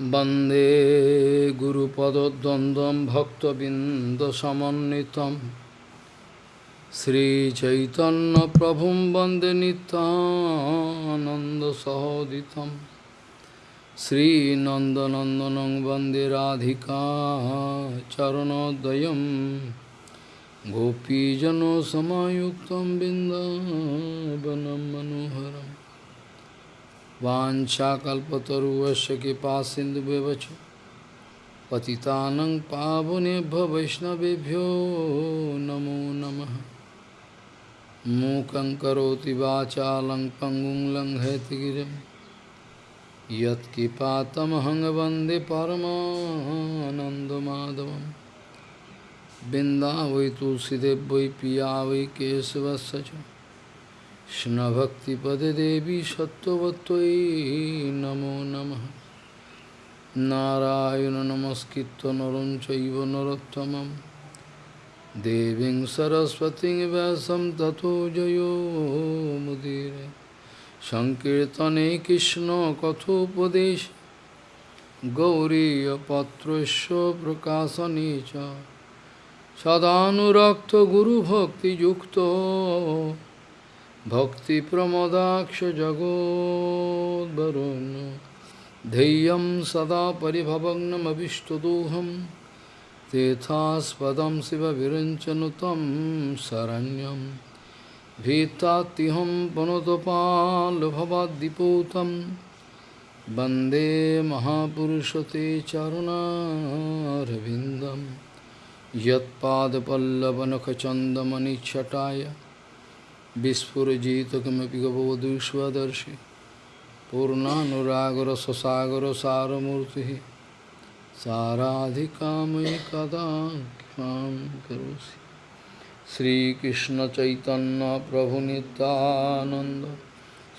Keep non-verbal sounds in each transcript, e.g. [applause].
वन्दे गुरुपदद्वन्द्वं भक्तबिन्दसमन्वितं श्रीचैतन्यप्रभुं वन्दे नितानन्दसहोदितं श्रीनन्दनन्दनं वन्दे राधिका चरणोदयं गोपीजनसमायुक्तं बिन्दावनं मनोहरम् वाञ्छाकल्पतरुवस्य कृपा सिन्धुव्यवच पतितानं पावनेभ्य वैष्णवेभ्यो नमो नमः। मूकं करोति वाचालं पङ्गुं लङ्घयतिगिरिं यत्कृपातमहं वंदे परमानन्दमाधवं बिन्दा वै तुलसीदेव वै पिया वै केशवस्य च। কৃষ্ণভক্তিপদে দেবী সত্যবত্যই নমো নম। নারায়ণ নমস্কৃত নরম চৈব নরোত্তম দেবীং সরস্বতী ব্যাসম তথো জয়োমুদীর সংকীর্তনে কৃষ্ণ কথোপদেশ। গৌরীপত্রস্য প্রকাশনে চ। সদানুরক্ত গুরুভক্তিযুক্ত भक्तिप्रमदाक्षजगोद्वरुन् धैर्यं सदा परिभवग्नमभिष्टदोहं तेथास्पदं शिवविरञ्चनुतं शरण्यं भीतात्तिहं पुनतपाल्भवद्दिपूतं वन्दे महापुरुषते चरुणारविन्दं यत्पादपल्लवनखचन्दमनिच्छटाय বিস্ফোরজিত কিমপি গবধূষ্দর্শি পূর্ণানুরাগর সসাগর সারমূর্তি সারাধিকাময়ী কদা শ্রীকৃষ্ণ চৈতন্য প্রভু নিত্যানন্দ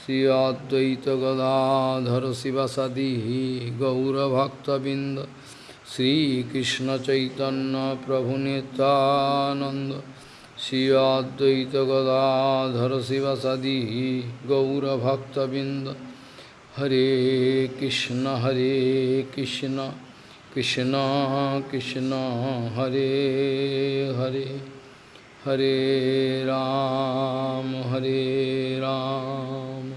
শ্রী অদ্বৈত গদাধর শিবাসাদি গৌরভক্তবৃন্দ শ্রীকৃষ্ণ চৈতন্য প্রভু নিত্যানন্দ श्रीअद्वैत गदाधर शिवसदी गौरभक्तबिंद हरे कृष्ण हरे कृष्ण कृष्ण कृष्ण हरे हरे हरे राम हरे राम।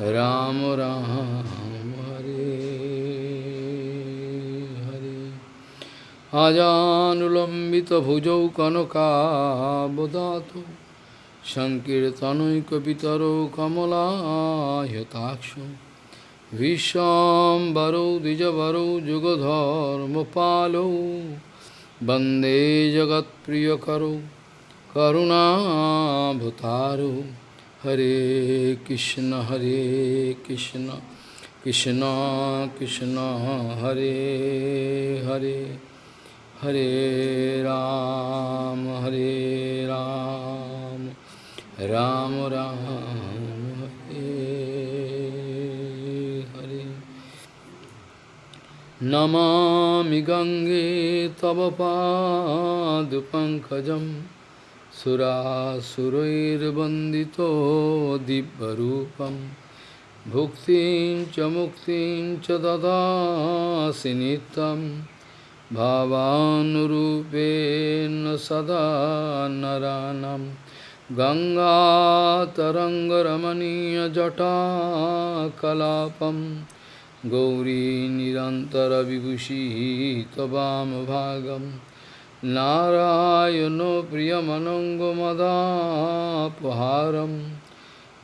राम, राम। আজানুলম্বিতভুজৌ কনকাবদাত সংকীর্তনৈকপিতরৌ কমলায়তাক্ষ ভীষ্মবরৌ দ্বিজবরৌ যুগধর্মপালৌ বন্দে জগৎপ্রিয়করৌ করুণাভতারৌ হরে কৃষ্ণ হরে কৃষ্ণ কৃষ্ণ কৃষ্ণ, হরে হরে। हरे राम हरे राम राम राम नमामि गंगे तव पादपङ्कजं सुरासुरैर्वन्दितो दिव्यरूपं। भुक्तिं च मुक्तिं च ददासि नित्यम्। भावानुरूपेण सदा नरानं। गङ्गातरङ्गरमणीयजटाकलापं। गौरी निरन्तरविभूषी त्ववामभागं नारायणो प्रियमनङ्गमदापहारं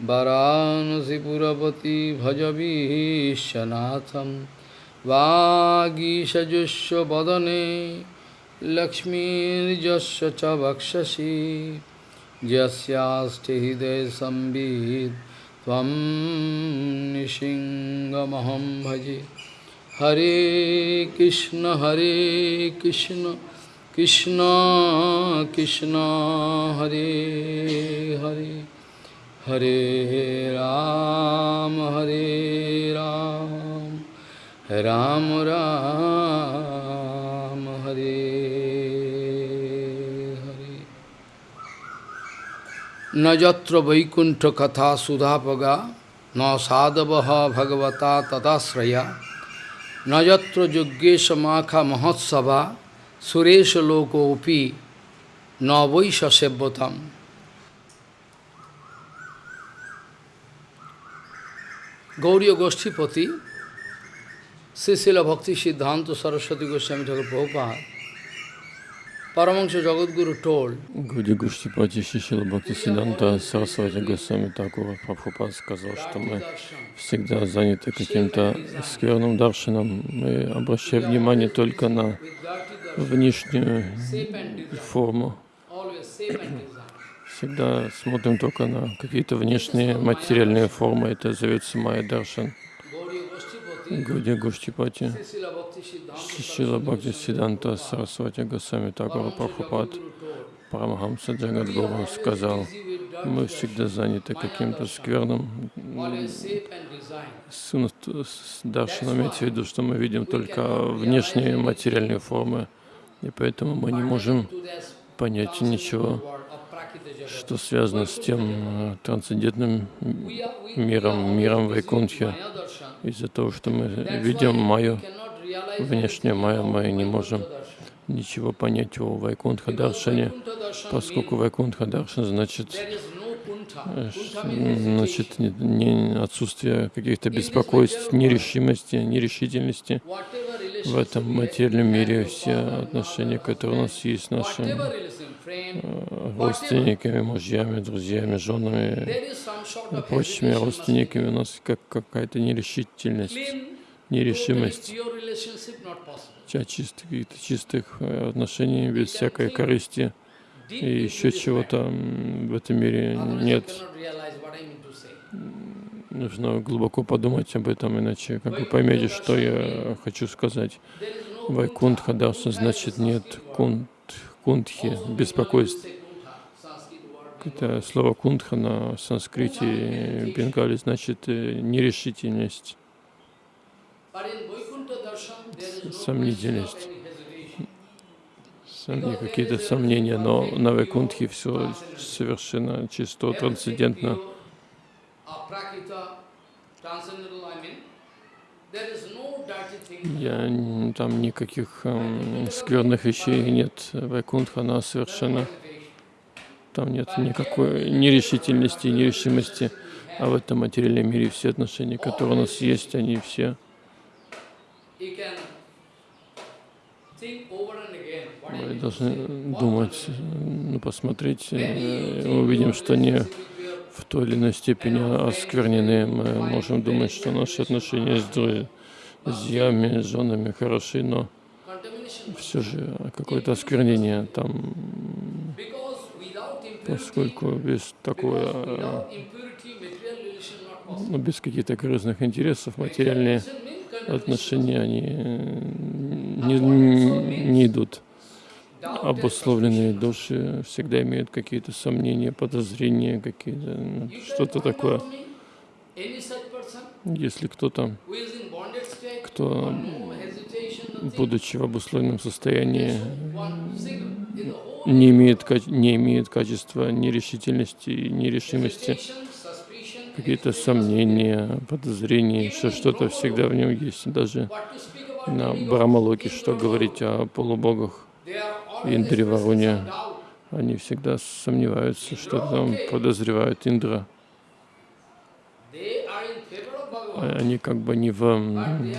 वरानसिपुरपति भजवीशनाथम् वागीषजुष्व वदने लक्ष्मीर्जस्य च वक्षसि यस्यास्ति हृदय संवित् त्वं निशिङ्गमहं भजे हरे कृष्ण हरे कृष्ण कृष्ण कृष्ण हरे हरे हरे राम हरे राम রাম রাম হরে হরে নযত্র বৈকুণ্ঠ কথা সুধাপগা ন সাধব ভগবতা তদাশ্রয়া নযত্র যজ্ঞেশ মাখা মহোৎসভা সুরেশ লোকোপি নবৈ সসেব্যতাম গৌরীয় গোষ্ঠীপতি Сисила Бхакти Siddhanta Сарасвати Goswami Thakur Prabhupada, Paramahansa Jagadguru told, Гуди Гуштипати Сисила Бхакти Сиданта Сарасвати Госвами Такура Прабхупад сказал, что мы всегда заняты каким-то скверным даршином. Мы обращаем внимание только на внешнюю форму. Всегда смотрим только на какие-то внешние материальные формы. Это зовется Майя даршан. Гуди Гуштипати Шила Бхакти Сиданта Сарасвати Госвами Такура Прабхупад Парамахамса Джагадгуру сказал, мы всегда заняты каким-то скверным даршином, имеется в виду, что мы видим только внешние материальные формы, и поэтому мы не можем понять ничего, что связано с тем э, трансцендентным миром, миром Вайкунтхи. Из-за того, что мы видим Майю, внешнюю Майю, мы не можем ничего понять о Вайкунтха Даршане, поскольку Вайкунтха Даршан значит, значит не отсутствие каких-то беспокойств, нерешимости, нерешительности. В этом материальном мире. Все отношения, которые у нас есть с нашими родственниками, мужьями, друзьями, женами. И прочими родственниками, у нас как какая-то нерешительность, нерешимость. чистых, чистых отношений без всякой корысти. и еще чего-то в этом мире нет. Нужно глубоко подумать об этом, иначе как вы поймете, что я хочу сказать. Вайкунтха Дарса значит нет кунт, кунтхи, беспокойств. Это слово кунтха на санскрите бенгали значит нерешительность, сомнительность какие-то сомнения, но на Вайкунтхе все совершенно чисто, трансцендентно. Я, там никаких э, скверных вещей нет. Вайкунтха, она совершенно... Там нет никакой нерешительности, нерешимости. А в этом материальном мире все отношения, которые у нас есть, они все мы должны думать, ну, посмотреть, э, увидим, что они в той или иной степени осквернены. Мы можем думать, что наши отношения с друзьями, с женами хороши, но все же какое-то осквернение там, поскольку без такого, ну, без каких-то корыстных интересов материальные отношения, они не, не идут обусловленные души всегда имеют какие-то сомнения, подозрения, какие-то ну, что-то такое. Если кто-то, кто, будучи в обусловленном состоянии, не имеет, не имеет качества нерешительности нерешимости, какие-то сомнения, подозрения, еще что-то всегда в нем есть. Даже на Брамалоке, что говорить о полубогах. Индри Варуни, они всегда сомневаются, что там подозревают Индра. Они как бы не в...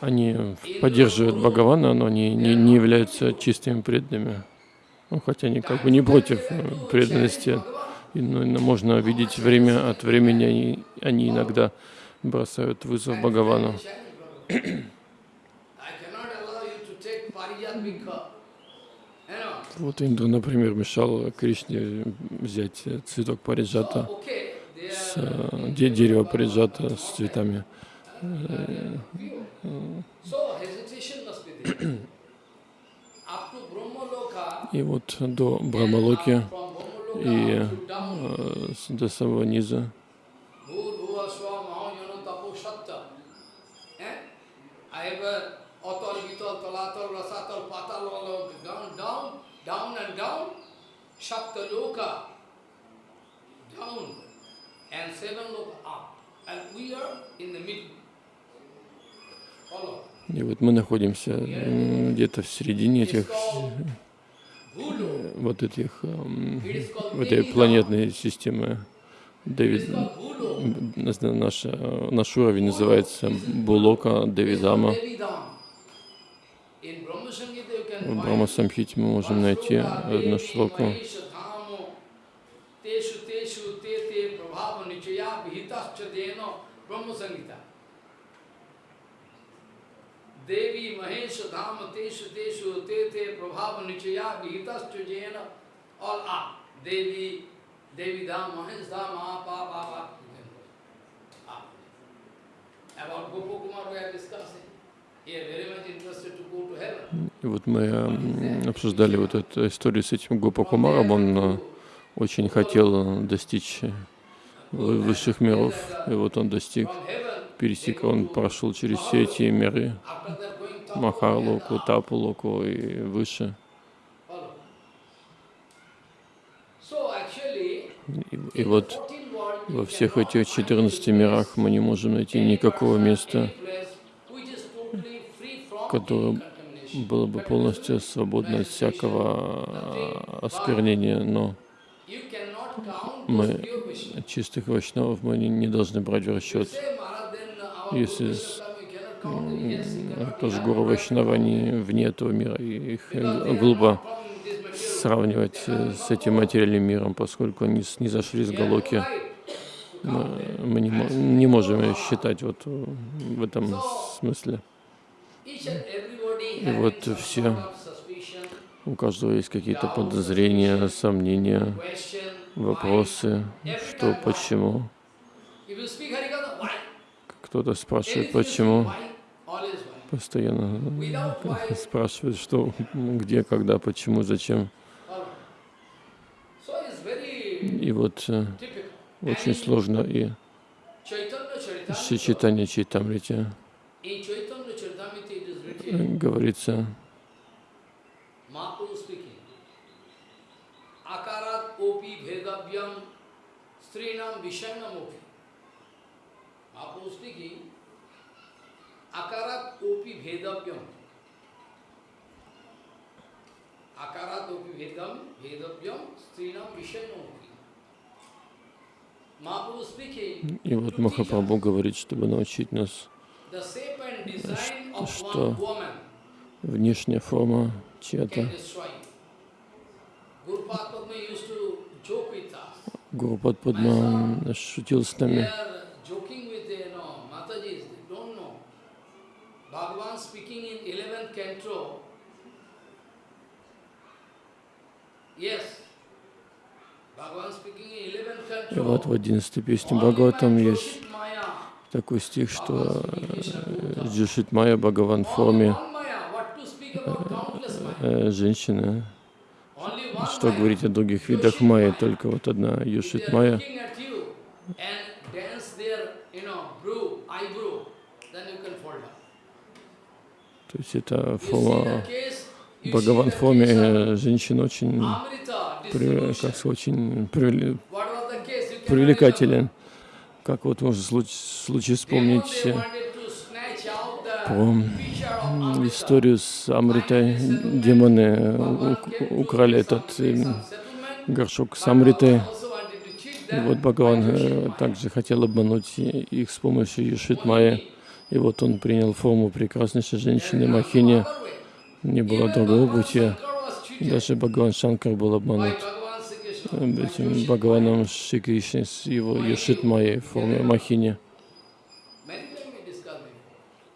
Они поддерживают Бхагавана, но они не, не являются чистыми преданными. Ну, хотя они как бы не против э, преданности. И, ну, можно видеть время от времени, они, они иногда бросают вызов Бхагавану. Вот Инду, например, мешал Кришне взять цветок париджата, с, дерево париджата с цветами. [coughs] И вот до Брамалоки и до самого низа Atol, Vitol, Tolatal, Rasatal, Patal, down, down, down and down, Shapta Loka, down, and seven loka up. And we are in the middle. Follow. И вот мы находимся где-то в середине этих, Bhulu. вот этих, м, It is called в этой планетной системы. Дэвид, наш, э, наш уровень называется Булока Девидама. В find Брахма Самхите мы можем найти одну шлоку. Apa About Gopakumar we are discussing. И вот мы обсуждали вот эту историю с этим Гопакумаром. Он э, очень хотел достичь вы- высших миров, и вот он достиг, пересек, он прошел через все эти миры, Махалоку, Тапулоку и выше. И, и вот 14 world you во всех этих find 14 any мирах мы не можем найти никакого места, которое было бы полностью свободно от всякого осквернения, но мы чистых вайшнавов мы не, должны брать в расчет. Если. Тоже гуру Вайшнава, они вне этого мира, и их глупо сравнивать э, с этим материальным миром, поскольку они не зашли с Галоки. Мы, не можем считать вот э, в этом смысле. И вот все, у каждого есть какие-то подозрения, сомнения, вопросы, что, почему. Кто-то спрашивает, почему. Постоянно [laughs] спрашивают, что, где, когда, почему, зачем. И вот э, очень сложно и Чайтанья Чайтамрите In Chaitanya Charitamrita it is э, written, говорится, Akarat opi Akarat opi bhedam, strinam и вот Махапрабху говорит, чтобы научить нас что внешняя форма чья-то. Гуру Падма шутил с нами. are joking with the, you know, Matajis, they don't know. Bhagavan speaking in 11th canto. Yes. Bhagavan speaking in 11th И вот в canto. 11 песне Бхагаватам есть. Такой стих, что. Джишит Майя Бхагаван форме э, one Что говорить о других видах майя, только вот одна Юшит Майя. То есть это форма Бхагаван форме э, женщин очень, как сказать, очень привлекателен. Как вот можно случай, случай вспомнить э, Amrita. историю с Амритой. Демоны э, украли этот э, горшок с Амритой. И вот Бхагаван также хотел обмануть их с помощью Юшит Only Майя. me. И вот он принял форму прекраснейшей женщины Махини. Не было другого пути. Даже Бхагаван Шанкар был обманут этим Бхагаваном Шри Кришной с его Юшит Майей форме Махини.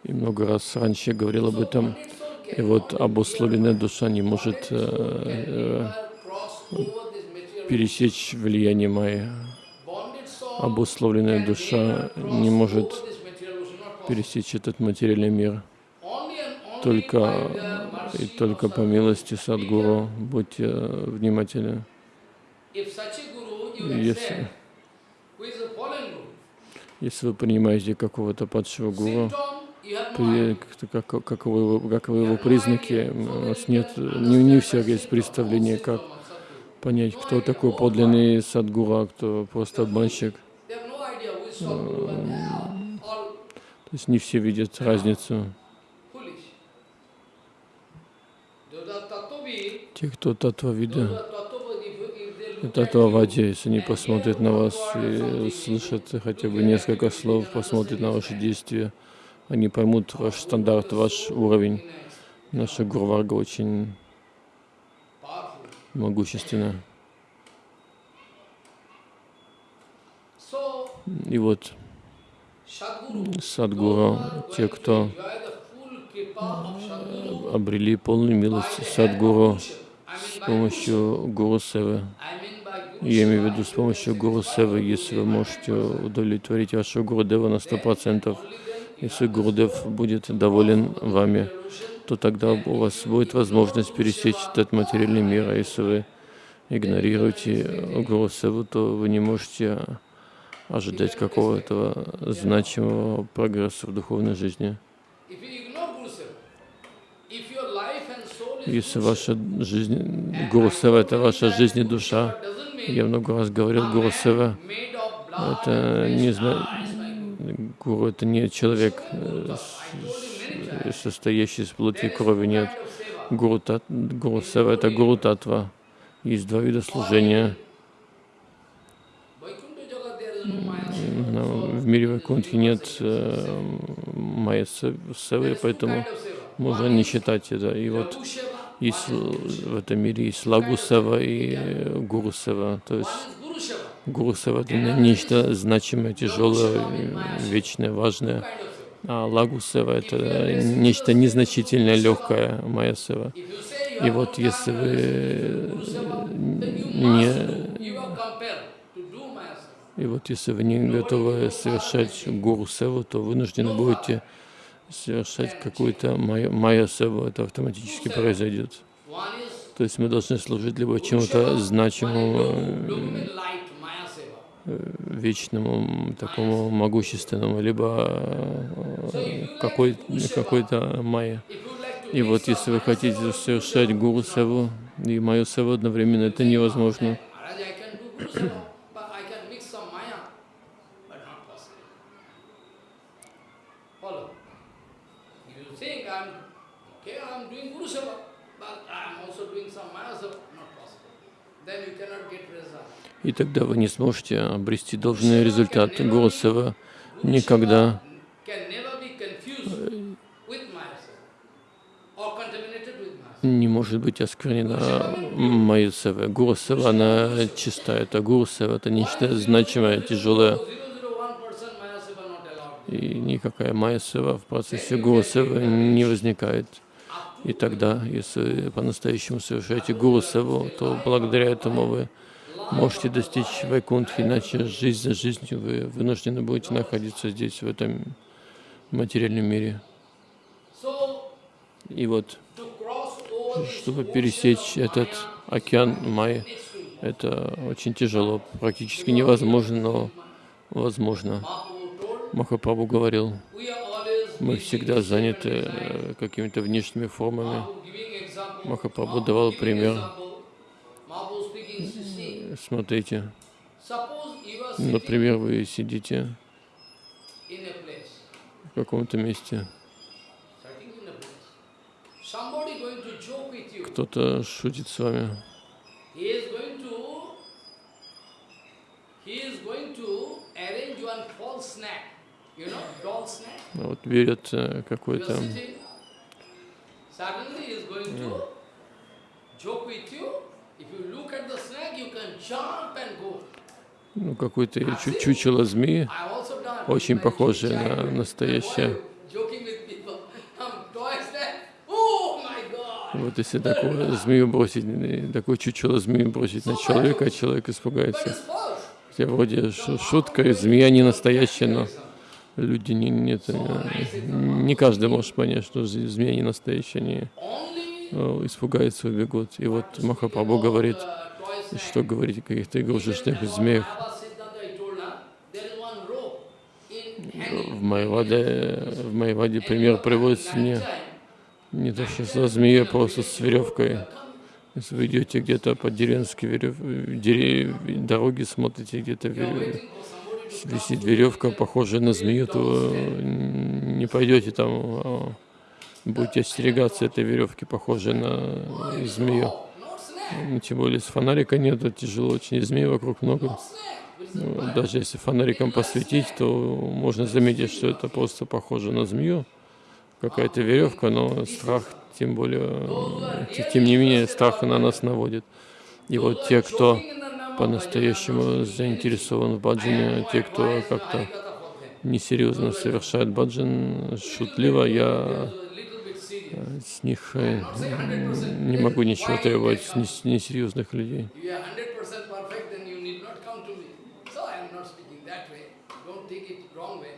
И много раз раньше я говорил об этом. И вот обусловленная душа не может э, э, пересечь влияние soul Обусловленная душа не может пересечь этот материальный мир. Только, и только по милости Садгуру будьте э, внимательны. Если, если вы принимаете какого-то падшего гуру, как, как, вы, как его признаки, у вас нет, не, не у всех есть представление, как понять, кто такой подлинный садгура, кто просто обманщик. То есть не все видят разницу. Те, кто татва видят at татвавади, если они посмотрят на вас и слышат хотя бы несколько слов, посмотрят на ваши действия, они поймут ваш стандарт, ваш уровень. Наша Гурварга очень могущественна. И вот Садгуру, те, кто Sadguru, обрели полную милость Садгуру с помощью Гуру Севы. Я имею в виду с помощью Гуру Севы, если вы можете удовлетворить вашего Гурудева на сто процентов, если Гурудев будет доволен вами, то тогда у вас будет возможность пересечь этот материальный мир, а если вы игнорируете Гуру Севу, то вы не можете ожидать какого-то значимого прогресса в духовной жизни. Если ваша жизнь, Гуру Сева — это ваша жизнь и душа, я много раз говорил, Гуру это не зна... Гуру это не человек, э, состоящий из плоти и крови, нет. Гуру, тат... Гуру Сева это Гуру Татва. Есть два вида служения. В мире Вайкунтхи нет э, майя Се- Севы, поэтому можно не считать это. И вот есть в этом мире есть Лагу Сева и э, Гуру Сева. То есть one is Guru Seva, Гуру Сева это не- нечто значимое, тяжелое, э, вечное, важное. А Лагу Сева это нечто незначительное, легкое, you И вот если вы you не и вот если вы не готовы совершать гуру севу, то вынуждены будете совершать какую-то майя, майя севу, это автоматически произойдет. То есть мы должны служить либо чему-то значимому, э, вечному, такому могущественному, либо э, какой, какой-то майя. Like to И вот если вы хотите совершать гуру севу и мою севу одновременно, это невозможно. Maharaj, I can do Guru Seva, but I can mix some Maya, but not possible. Follow. If you think I'm, okay, I'm doing Guru Seva, but I'm also doing some Maya Seva, not possible. Then you cannot get result. И тогда вы не сможете обрести должный результат. Гуру Сева никогда Seva. не может быть осквернена. Гуру Сева, она чистая. Это Гуру Сева, это нечто значимое, тяжелое. 001% Maya Seva not allowed. И никакая Майя Сева в процессе Гуру Севы не возникает. И тогда, если по-настоящему совершаете Гуру Севу, то благодаря этому вы можете достичь Вайкунтхи, иначе жизнь за жизнью вы вынуждены будете находиться здесь, в этом материальном мире. И вот, чтобы пересечь этот океан it, это очень тяжело, практически невозможно, но возможно. Махапрабху говорил, мы всегда заняты э, какими-то внешними формами. Махапрабху давал пример. Смотрите, например, вы сидите в каком-то месте, кто-то шутит с вами, а вот берет э, какой-то joke with you. If you look at the snack, ну, какое-то чу- чучело змеи, очень похожее на настоящее. Вот если такую змею бросить, такое чучело змеи бросить на человека, а человек испугается. Хотя вроде шу- шутка, змея не настоящая, но люди не, нет, не каждый может понять, что змея не настоящая, они э, испугаются, убегут. И вот Махапрабху говорит. Что говорить о каких-то игрушечных змеях. В Майваде, в Майваде пример приводится не, не то, что со змеей, а просто с веревкой. Если вы идете где-то по деревенской верев... дере- дороге, смотрите, где-то верев... висит веревка, похожая на змею, то не пойдете там, а будете остерегаться этой веревки, похожей на змею. Ну, Тем более, если фонарика нет, тяжело, очень змей вокруг много. Даже если фонариком посветить, то можно заметить, что это просто похоже на змею, какая-то веревка, но страх, тем более, э, те- тем не менее, страх на нас наводит. И вот те, кто по-настоящему заинтересован в баджане, те, кто как-то несерьезно совершает баджан, шутливо, я. С них э, не могу ничего требовать, с нес- несерьезных людей. If you are 100% perfect, then you need not come to me. So I am not speaking that way. Don't take it wrong way.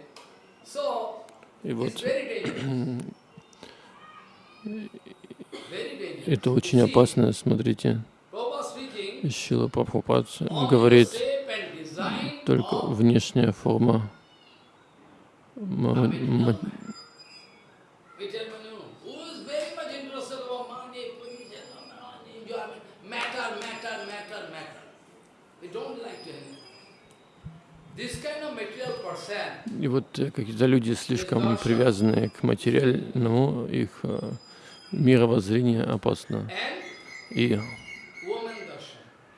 So И вот это очень опасно, смотрите. Шила Прабхупад говорит, только внешняя форма И вот э, какие-то люди слишком привязанные к материальному, их э, мировоззрение опасно. И,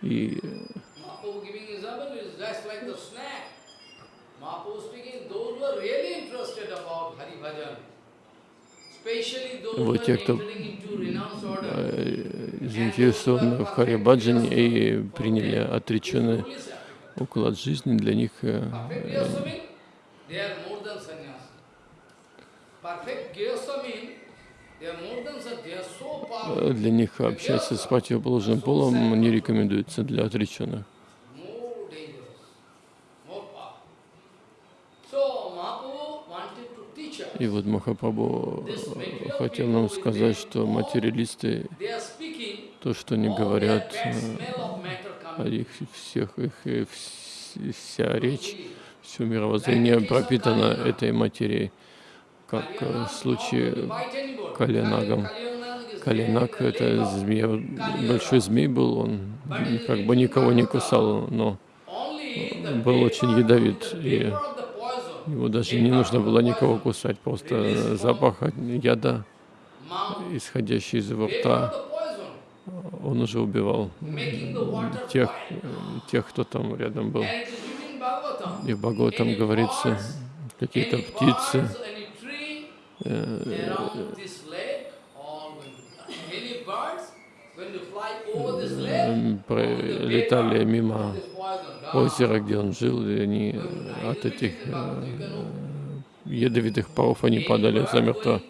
и Вот те, кто э, заинтересованы в Харе Баджане и приняли отреченный уклад жизни, для них для них общаться с противоположным полом не рекомендуется для отреченных. И вот Махапрабху э, хотел нам сказать, что материалисты, то, что они говорят, э, их всех, их э, вс- вся речь, все мировоззрение пропитано этой материей, как э, в случае is Калинак, это змея, большой змей был, он как бы никого не кусал, но был очень ядовит, и его даже не нужно было никого кусать, просто запах яда, исходящий из его рта, он уже убивал тех, тех, кто там рядом был. И в Бхагаватам говорится, какие-то птицы, lake, м, пролетали мимо озера, где он жил, и они от этих э, ядовитых паров они падали замертво.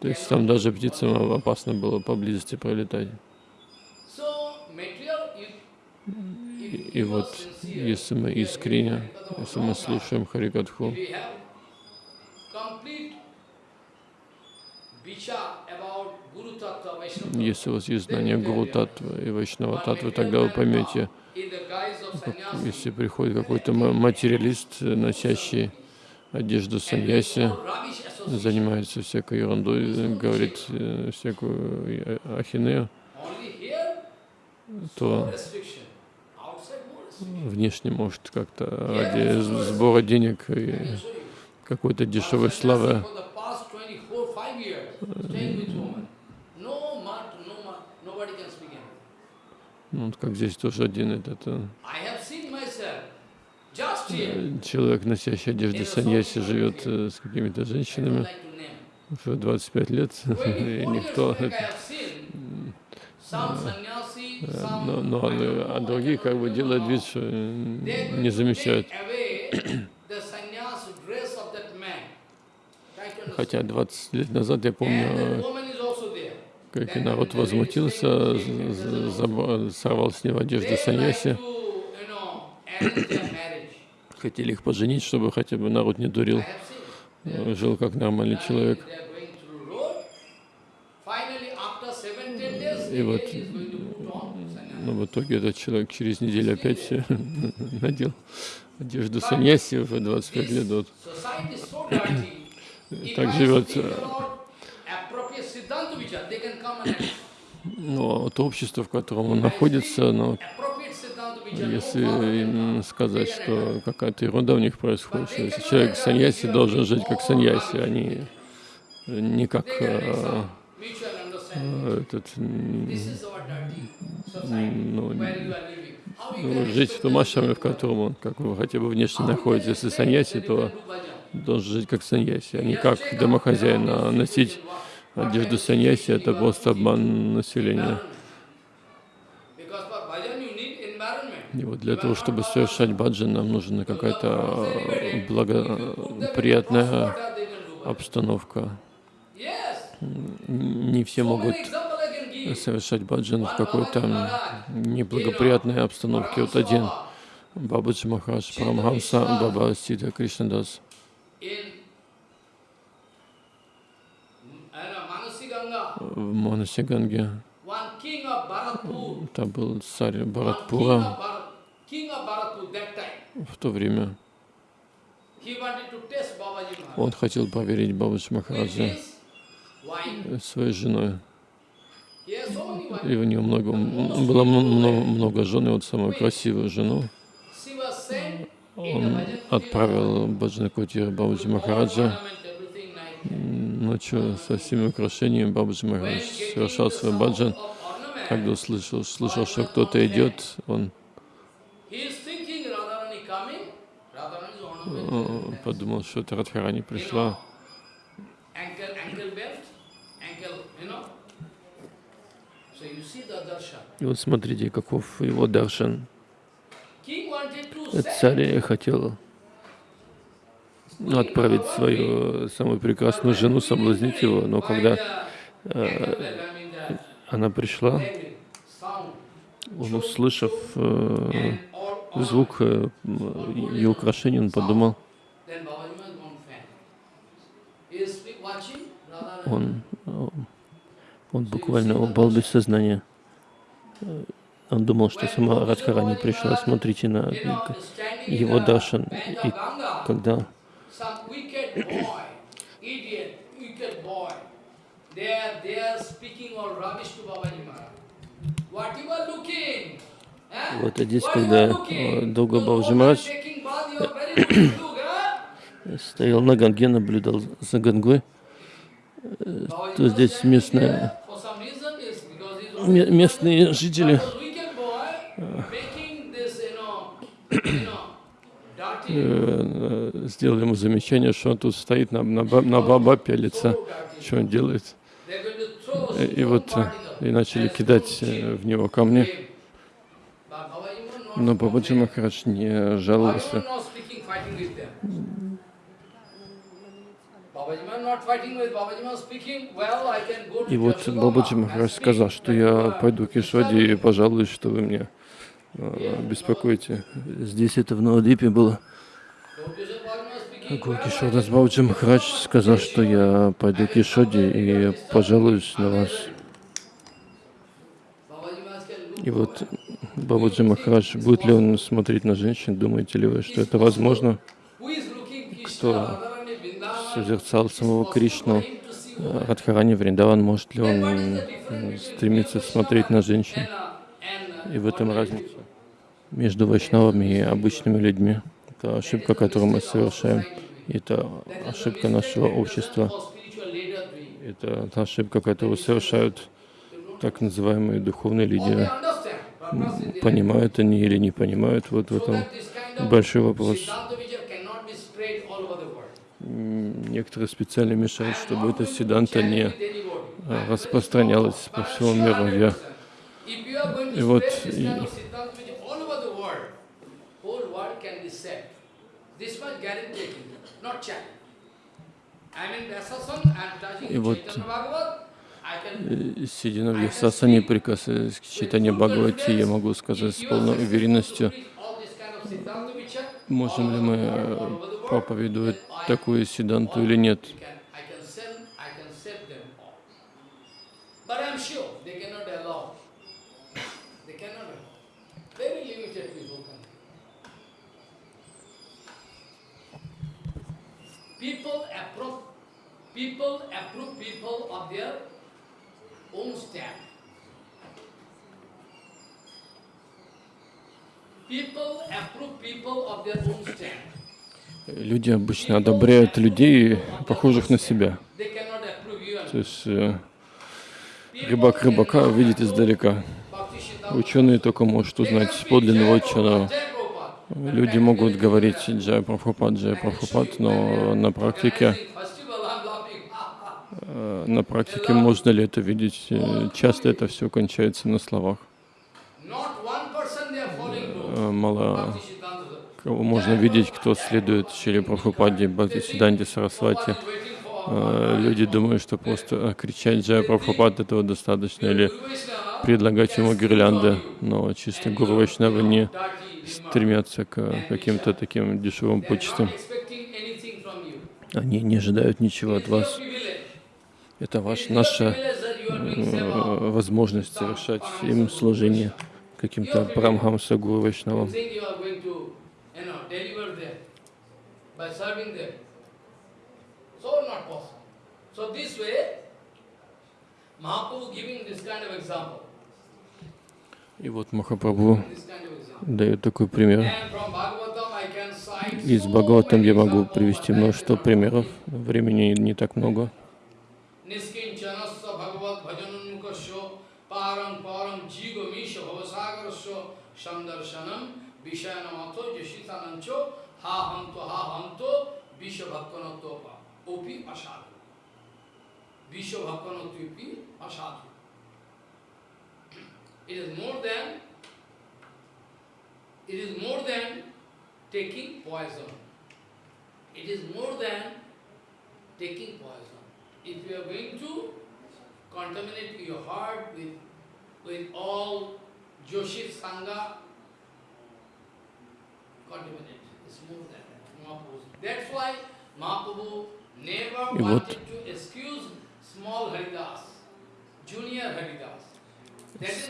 То есть там даже птицам опасно было поблизости пролетать. so material, you, И, вот если мы искренне, если мы слушаем Харикатху, если у вас есть знание Гуру Татвы и Вайшнава Татвы, тогда вы поймете, если приходит какой-то ма- материалист, носящий одежду саньяси, занимается всякой ерундой, говорит э, всякую э, ахинею, то внешне может как-то ради сбора денег и какой-то дешевой славы For the past 24, 5 years, staying with woman. No mat, no mat, nobody can speak English. Ну, вот как здесь тоже один этот э, here. человек, носящий одежду саньяси, живет э, с какими-то женщинами уже 25 лет, [laughs] и 24 years никто... [laughs] э, Но, но а другие как бы делают вид, что э, не замечают. Хотя 20 лет назад я помню, э, как и народ возмутился, сорвал с него одежду саньяси, хотели их поженить, чтобы хотя бы народ не дурил, э, жил как нормальный человек. И вот, Но в итоге этот человек через неделю опять [laughs] надел одежду саньяси, уже 25 лет. Вот. [coughs] Так живет. Но то общество, в котором он находится, но no если им сказать, что какая-то ерунда у них происходит, что если человек саньяси должен жить как саньяси, а не, не как Этот, ну, ну, жить в том ашраме, в котором он, как вы хотя бы внешне находитесь. Если саньяси, то должен жить как саньяси, а не как домохозяин. А носить одежду саньяси — это просто обман населения. И вот для того, чтобы совершать баджан, нам нужна какая-то э, благоприятная do? обстановка. Не все могут совершать баджан в какой-то неблагоприятной обстановке. Вот один Бабаджи Махарадж Парамхамса Баба Сита Кришнадас в Манасиганге. Там был царь Баратпура в то время. Он хотел проверить Бабаджи wife. Своей женой. И у него много, было много, много жен, и вот самую красивую жену. Он отправил Баджана Кутир Бабаджи Махараджа ночью со всеми украшениями. Бабаджи Махарадж совершал свой баджан. Когда услышал, слышал, что кто-то идет, он подумал, что это Радхарани пришла. И вот смотрите, каков его даршан. Царь хотел отправить свою самую прекрасную жену, соблазнить его, но когда э, она пришла, он, услышав э, звук э, ее украшений, он подумал, он, э, он буквально упал без сознания. Э, Он думал, что сама Радхарани пришла. Смотрите на его даршан. И когда? Eh? Вот а здесь, когда э, look, eh? стоял на Ганге, наблюдал за Гангой, то здесь standing местные, there for some reason, yes, because he's ме- always- местные жители э, э, сделали ему замечание, что он тут стоит, на, на, на баба пялится, что он делает. И вот э, и начали кидать в него камни. Но Бабаджи. Махарадж не жаловался. not speaking, fighting with them. Babaji was not fighting with Babaji was speaking, well, I can go to И вот Бабаджи Махарадж сказал, что я пойду к Ишваде и пожалуюсь, что вы меня э, беспокоите. Здесь это в Навадипе было. Гокишода can Бабаджи Махарадж сказал, что я пойду к Ишоде и пожалуюсь на вас. И вот Бабаджи Махарадж, будет ли он смотреть на женщин, думаете ли вы, что это возможно? Кто? Созерцал самого Кришну, Радхарани Вриндаван, может ли он стремиться смотреть на женщин? И в этом разница между вайшнавами и обычными людьми. Это ошибка, которую мы совершаем. Это ошибка нашего общества. Это та ошибка, которую совершают так называемые духовные лидеры. Понимают они или не понимают, вот в этом большой вопрос. Некоторые специально мешают, чтобы эта седанта не э, распространялась по всему миру. Я И вот и... Вот, сидя на Вьясасане, прикасаясь к читанию Бхагавати, я могу сказать с полной уверенностью, можем ли мы э, проповедовать такую седанту или нет. People approve, people of their own stand. People approve people of their own stand. Люди обычно одобряют людей, похожих на себя. То есть э, рыбак рыбака видит издалека. Ученые только может узнать подлинного ученого. Люди могут говорить Джай Прабхупад, Джай Прабхупад, но на практике, э, на практике можно ли это видеть? Э, Часто это все кончается на словах. Not one person they are following no. Э, Мало кого можно видеть, кто следует Шри Прабхупаде, Бхакти Сиданте Сарасвати. Э, Люди думают, что просто э, кричать Джай Прабхупад этого достаточно, или предлагать ему гирлянды, но чисто Гуру Вайшнавы не стремятся к э, каким-то таким дешевым почтам. Они не ожидают ничего от вас. Это ваш, наша возможность совершать им служение каким-то Прамхамса Гуру Вайшнавам. И вот Махапрабху дает такой пример. Из Бхагаватам я могу привести множество примеров. Времени не так много. Jashitanancho ha hanto ha hanto visha bhakkanatopa opi asadu. Visha bhakkanatopi asadu. It is more than it is more than taking poison. It is more than taking poison. If you are going to contaminate your heart with, with all Joshit Sangha, the reason.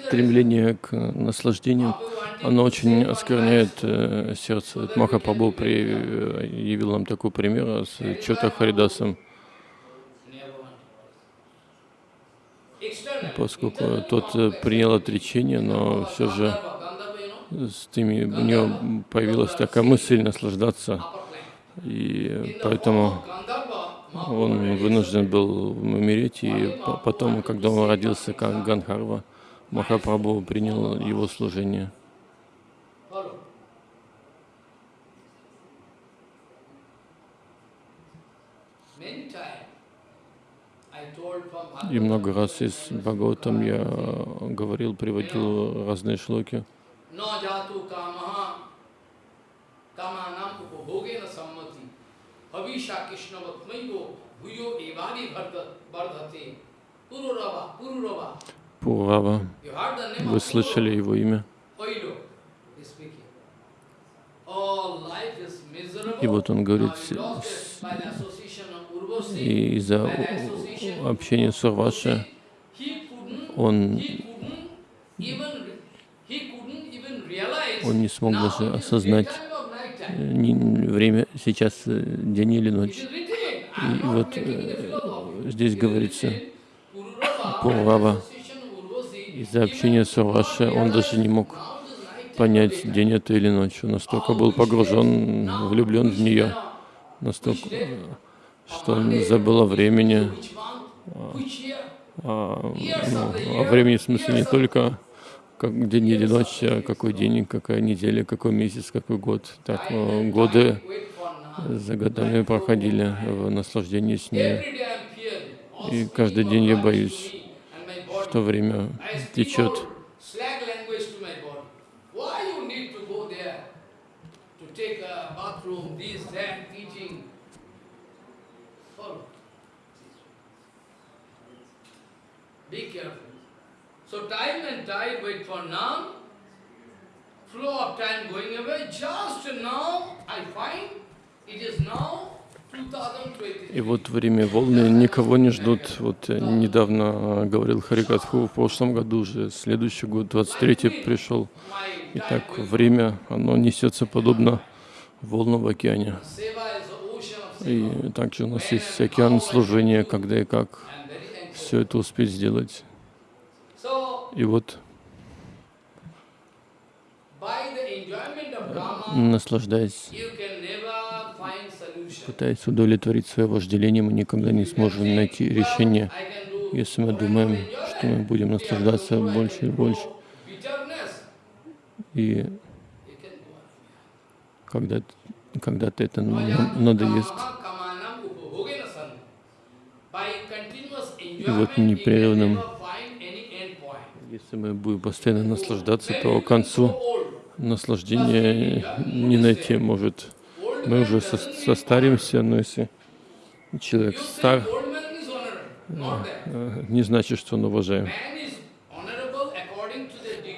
Стремление к наслаждению, оно очень оскверняет э, сердце. Вот Махапрабху явил нам такой пример с Чота Харидасом, поскольку тот э, принял отречение, но все же с теми, у него появилась такая мысль наслаждаться, и поэтому он вынужден был умереть, и по- потом, когда он родился как Ганхарва, Махапрабху принял его служение. И много раз из Бхагаватам я говорил, приводил разные шлоки न जातु कामः कामानाम उपभोगेन सम्मति हविषा कृष्णवत्मैव भूयो एवादि वर्धते पुरुरवा पुरुरवा Пурава. You heard the name Вы of слышали его имя? Oilo is speaking. All life is miserable. И вот он говорит, Now you lost it by the association of Urvashi, И из-за by the association of общения с Урваши He couldn't, он, он не смог даже осознать э, время сейчас э, день или ночь. И вот э, здесь говорится, Пурава, из-за общения с Урваши он даже не мог понять, день это или ночь. Он настолько был погружен, влюблен в нее, настолько, что он забыл о времени, year? а, ну, о времени в смысле не только как день или ночь, а какой день, какая неделя, какой месяц, какой год. Так э, годы за годами проходили в наслаждении с ней. И каждый день я боюсь, что время течет. Be careful. So time and tide wait for none. Flow of time going away. Just now I find it is now 2023. И вот время волны никого не ждут. Вот недавно э, говорил Харикатху, в прошлом году уже, следующий год, 23-й пришел. И так время, оно несется подобно волнам в океане. И также у нас есть океан служения, когда и как все это успеть сделать. И вот, наслаждаясь, пытаясь удовлетворить свое вожделение, мы никогда не сможем найти решение. Если мы думаем, что мы будем наслаждаться больше и больше, и когда, когда-то это на- надоест, И вот непрерывным если мы будем постоянно наслаждаться, то к концу наслаждения не найти может. Мы уже со- состаримся, но если человек стар, э, не значит, что он уважаем.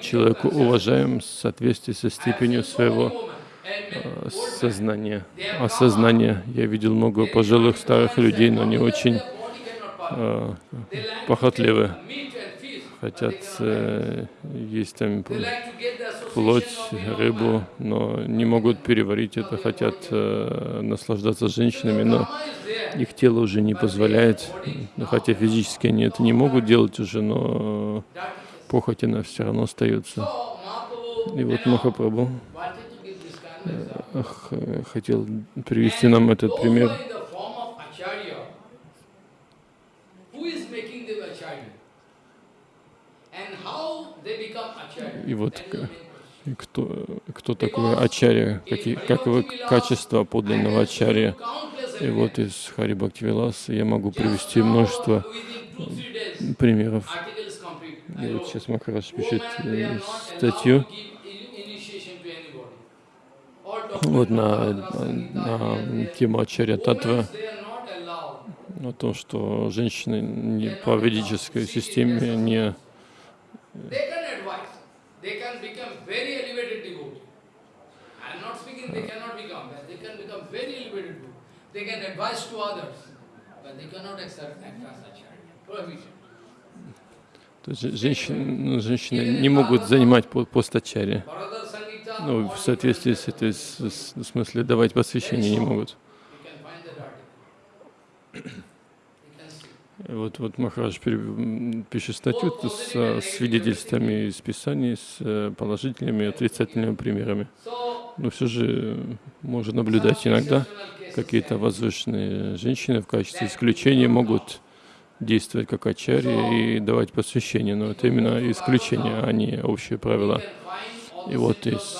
Человеку уважаем в соответствии со степенью своего э, сознания, осознания. Я видел много пожилых старых людей, но они очень э, похотливы, хотят э, есть там плоть, рыбу, но не могут переварить это, хотят э, наслаждаться женщинами, но их тело уже не позволяет, хотя физически они это не могут делать уже, но похоть она все равно остается. И вот Махапрабху ах, э, хотел привести нам этот пример. who are in the form of acharya, who is making them acharya? And how they become acharya? И вот Кто, кто такой ачарья? Какие, каковы качества подлинного ачарья? И вот из Хари Бхактивиласа я могу привести множество примеров. И вот сейчас Махарадж пишет э, статью вот на, на тему Ачарья Татва, о том, что женщины не, по ведической системе не, They can become very elevated devotee. I am not speaking they cannot become, but they can become very elevated devotee. They can advise to others, but they cannot accept act as acharya. Prohibition. то есть женщины, женщины не могут занимать по- пост Ачарья. Bharata Sangita, Ну, в соответствии с этой, с- в смысле, давать посвящение не могут. you can find that article. You can see. И Вот, вот Махарадж пишет статью с э, свидетельствами из Писаний, с э, положительными и отрицательными примерами. Но все же можно наблюдать иногда какие-то возвышенные женщины в качестве исключения могут действовать как ачари и давать посвящение, но это именно исключение, а не общие правила. can find all И вот из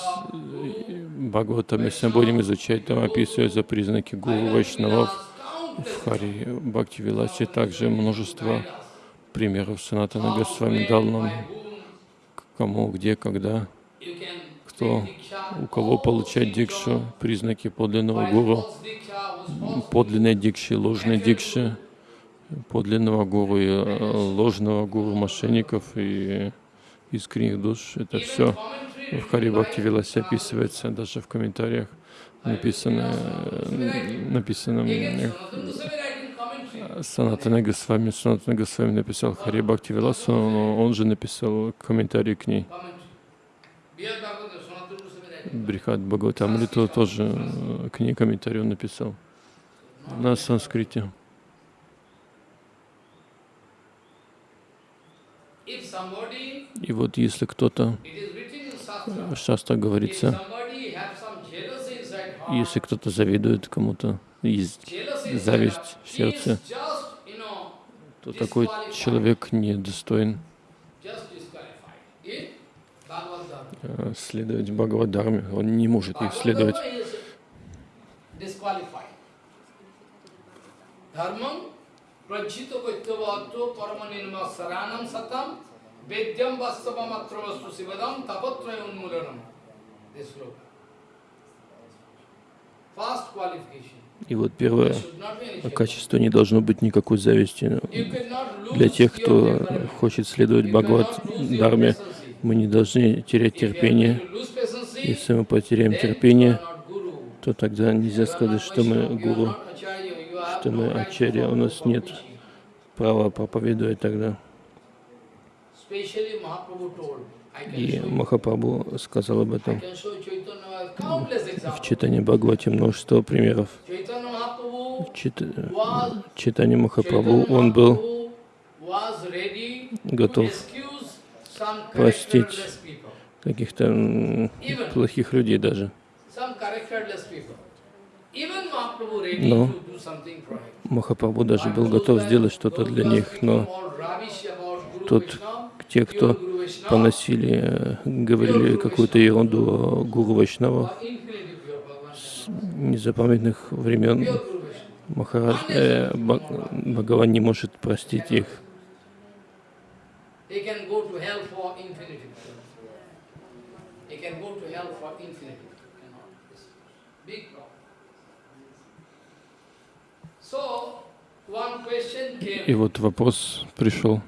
если мы будем изучать, там описываются признаки гуру, вайшнавов, в Хари Бхакти Виласе также множество примеров Санатана Госвами дал нам, кому, где, когда, кто, у кого получать дикшу, признаки подлинного гуру, подлинной дикши, ложной дикши, подлинного гуру и э, ложного гуру мошенников и искренних душ. Это все в Хари Бхакти Виласе описывается, даже в комментариях написано, э, написано э. Санатана Госвами. Санатана Госвами написал Хари Бхакти Виласу, но он же написал комментарий к ней. Брихат Бхагаватамриту тоже э, к ней комментарий он написал на санскрите. И вот если кто-то, Шаста if говорится, если кто-то завидует кому-то, есть зависть в сердце, то такой человек недостоин э, следовать Бхагавадхарме. Он не может их следовать. Dharma is И вот первое jealousy. качество не должно быть никакой зависти. Для тех, кто хочет следовать Бхагават patience. мы не должны терять терпение. Если мы потеряем терпение, то тогда нельзя сказать, что мы гуру, что мы ачарья, у нас нет права проповедовать тогда. И Махапрабху сказал об этом. В читании Бхагавати множество примеров. Чит... was Читание Махапрабху, Chaitanya он был готов простить каких-то плохих людей даже. Но. Махапрабху даже был готов сделать что-то для них, но Тот, те, кто поносили, говорили какую-то ерунду о Гуру Вайшнава с незапамятных времен, Махарадж, э, Бхагаван не может простить их. И вот вопрос пришел,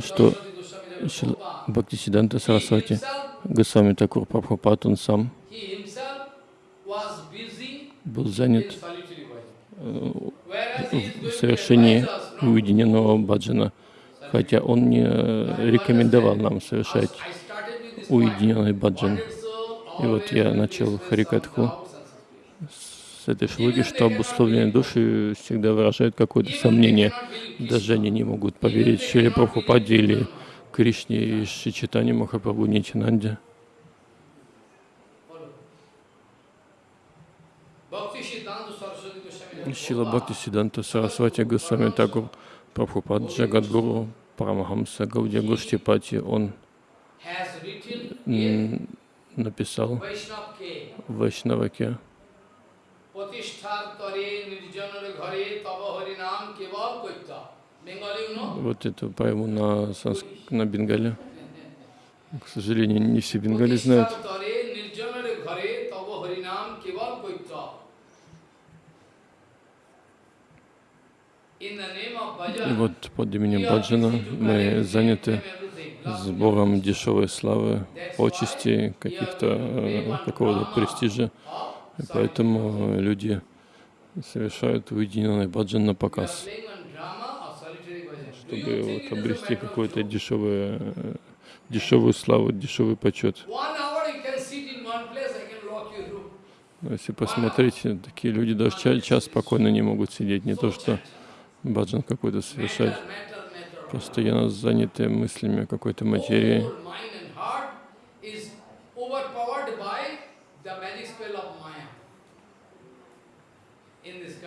Что Шрила Prabhupada, Бхактисиданта Сарасвати, Госвами Такур Прабхупад, он сам был занят э, в to совершении уединенного баджана, хотя он не э, рекомендовал нам совершать уединенный баджан. И вот я начал харикатху some doubts and suspicions. С этой шлоги, что обусловленные души всегда выражают какое-то сомнение. Даже они не могут поверить. Шиле Прабхупаде или Кришне и Шичитане Махапрабху Goswami Шила Бхакти Сиданта Сарасвати Госвами Такур Прабхупад Джагадгуру Парамахамса Гаудия Гоштипати, он написал в Вайшнаваке, вот эту поэму на, санск... на бенгале. К сожалению, не все бенгали знают. И вот под именем Баджана мы заняты сбором дешевой славы, почести, каких-то какого-то престижа. И поэтому люди совершают уединенный баджан на показ, чтобы вот обрести какую-то дешевую, э, дешевую славу, дешевый почет. Если посмотреть, такие люди даже ча- час спокойно не могут сидеть, не то что баджан какой-то совершать. Постоянно заняты мыслями о какой-то материи. Whole mind and heart is overpowered by the magic spell of Maya. In this condition, if you take your japamala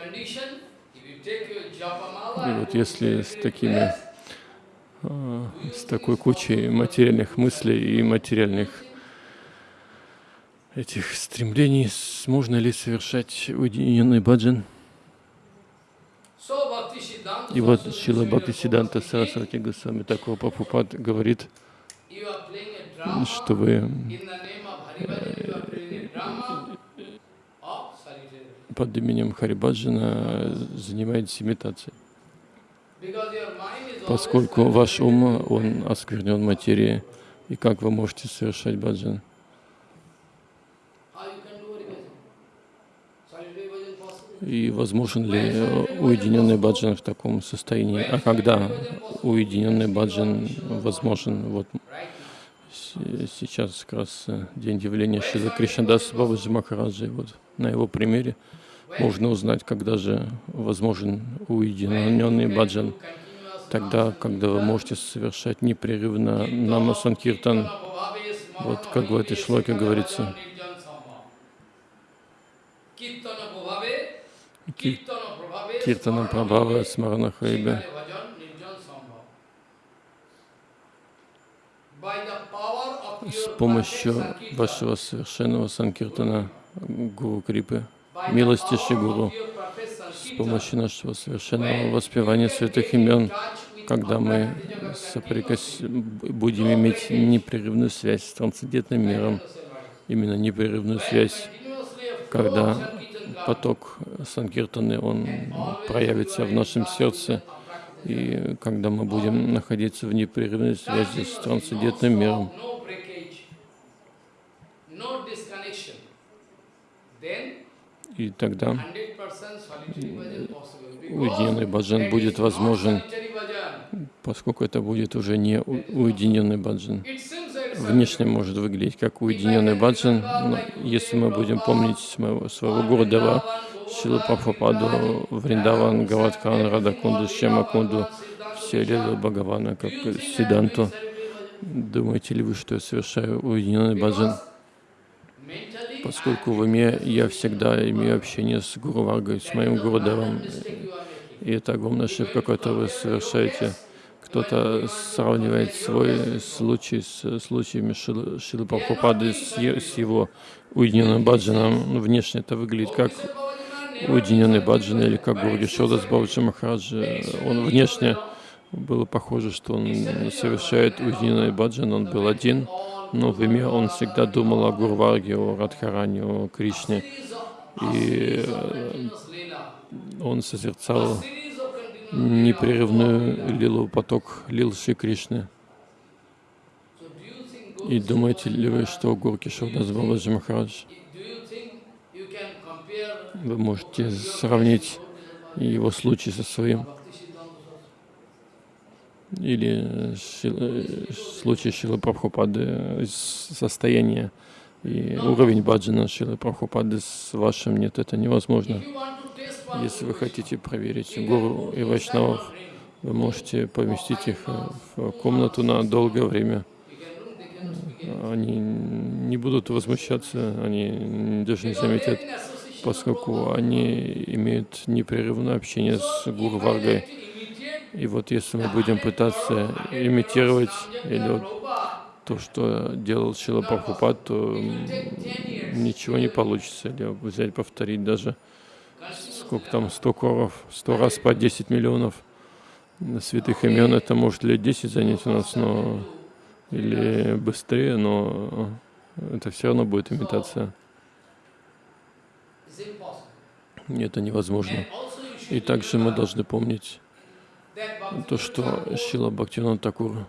И вот если с такими, а, с такой кучей материальных мыслей и материальных этих стремлений, можно ли совершать уединенный баджан? И вот Шила Goswami Бхакти Prabhupada Сиданта speaking, Сарасвати Госвами такого Прабхупад говорит, что вы in the name of Haribhajan, you are playing a drama of solitary. Под именем Харибаджана занимаетесь имитацией. Поскольку ваш ум, он осквернен материей, и как вы можете совершать баджан? И возможен ли э, уединенный баджан в таком состоянии? А когда уединенный баджан возможен? Вот сейчас как раз э, день явления Шила Кришнадас Бабаджи Махараджи. Вот на его примере можно узнать, когда же возможен уединенный баджан. Тогда, когда вы можете совершать непрерывно нама санкиртан, вот как в этой шлоке говорится, Ки- Киртана Прабхава Смарана Харибе. С помощью вашего совершенного санкиртана Гуру Крипы, милости Шигуру, с помощью нашего совершенного воспевания святых имен, когда мы соприкос... будем иметь непрерывную связь с трансцендентным миром, именно непрерывную связь, когда поток Санкиртаны, он проявится в нашем сердце, и когда мы будем находиться в непрерывной связи с трансцендентным миром, и тогда уединенный баджан будет возможен, поскольку это будет уже не уединенный баджан. Внешне может выглядеть как уединенный баджан, но если мы будем помнить своего, своего Гурдева, Шилу Прабхупаду, Вриндаван, Гавадкан, Радакунду, Шемакунду, все лилы Бхагавана, как Сиданту, думаете ли вы, что я совершаю уединенный баджан? Поскольку в уме я всегда имею общение с Гуру Варгой, с моим Гурудевом. И это огромная ошибка, которую вы совершаете. Кто-то сравнивает свой случай с случаями Шилы, Прабхупады, с, с его уединенным баджаном. Внешне это выглядит как уединенный баджан или как Гурги Шодас Бабаджи Махараджи. Он внешне было похоже, что он совершает уединенный баджан, он был один, но в уме он всегда думал о Гурварге, о Радхаране, о Кришне. И э, он созерцал непрерывную лилу, поток лил Кришны. И думаете ли вы, что Гурки Шурдас Бабаджи Махарадж, вы можете сравнить его случай со своим? Или шил, случай Шилы Прабхупады, состояние и уровень баджана Шилы Прабхупады с вашим нет, это невозможно. Если вы хотите проверить гуру и вайшнавов, вы можете поместить их в комнату на долгое время. Они не будут возмущаться, они даже не заметят, поскольку они имеют непрерывное общение с Гуру Варгой. И вот если мы будем пытаться имитировать или вот то, что делал Шила Прабхупад, то ничего не получится. Или взять, повторить даже сколько там, 100 коров, 100 раз по 10 миллионов святых имен, это может лет 10 занять у нас, но или быстрее, но это все равно будет имитация. И это невозможно. И также мы должны помнить то, что Шила Бхактивинод Такур,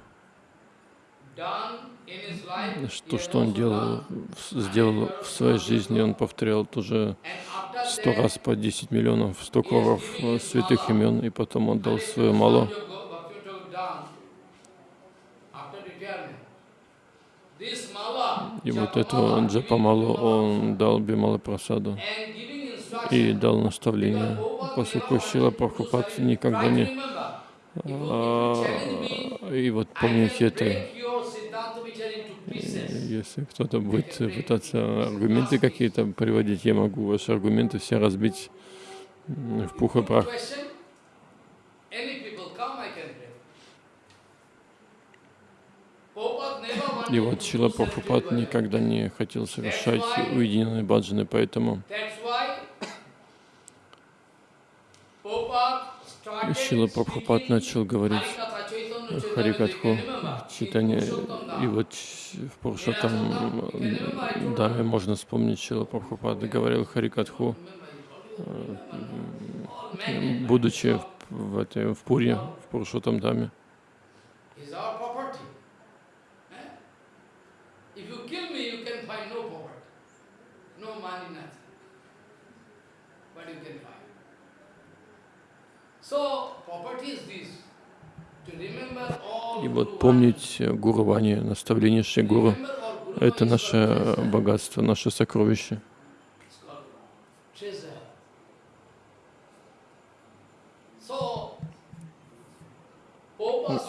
то, что он делал, сделал в своей жизни, он повторял тоже сто раз по 10 миллионов, сто коров святых имен, и потом он дал свою малу. И вот эту джапамалу он дал Бимала Прасаду и дал наставление, поскольку Шила Прабхупад никогда не... А, и вот помните это, если кто-то будет пытаться аргументы какие-то приводить, я могу ваши аргументы все разбить в пух и прах. И вот Шила Прабхупад никогда не хотел совершать уединенные баджаны, поэтому Шила Прабхупад начал говорить Харикатху, читание. И вот в Пуршатам Даме можно вспомнить Шила Прабхупада говорил Харикатху, э, будучи в, этой, в Пуре, в Пуршатам Даме. И вот помнить Гуру Вани, наставление Шри Гуру, это наше богатство, наше сокровище.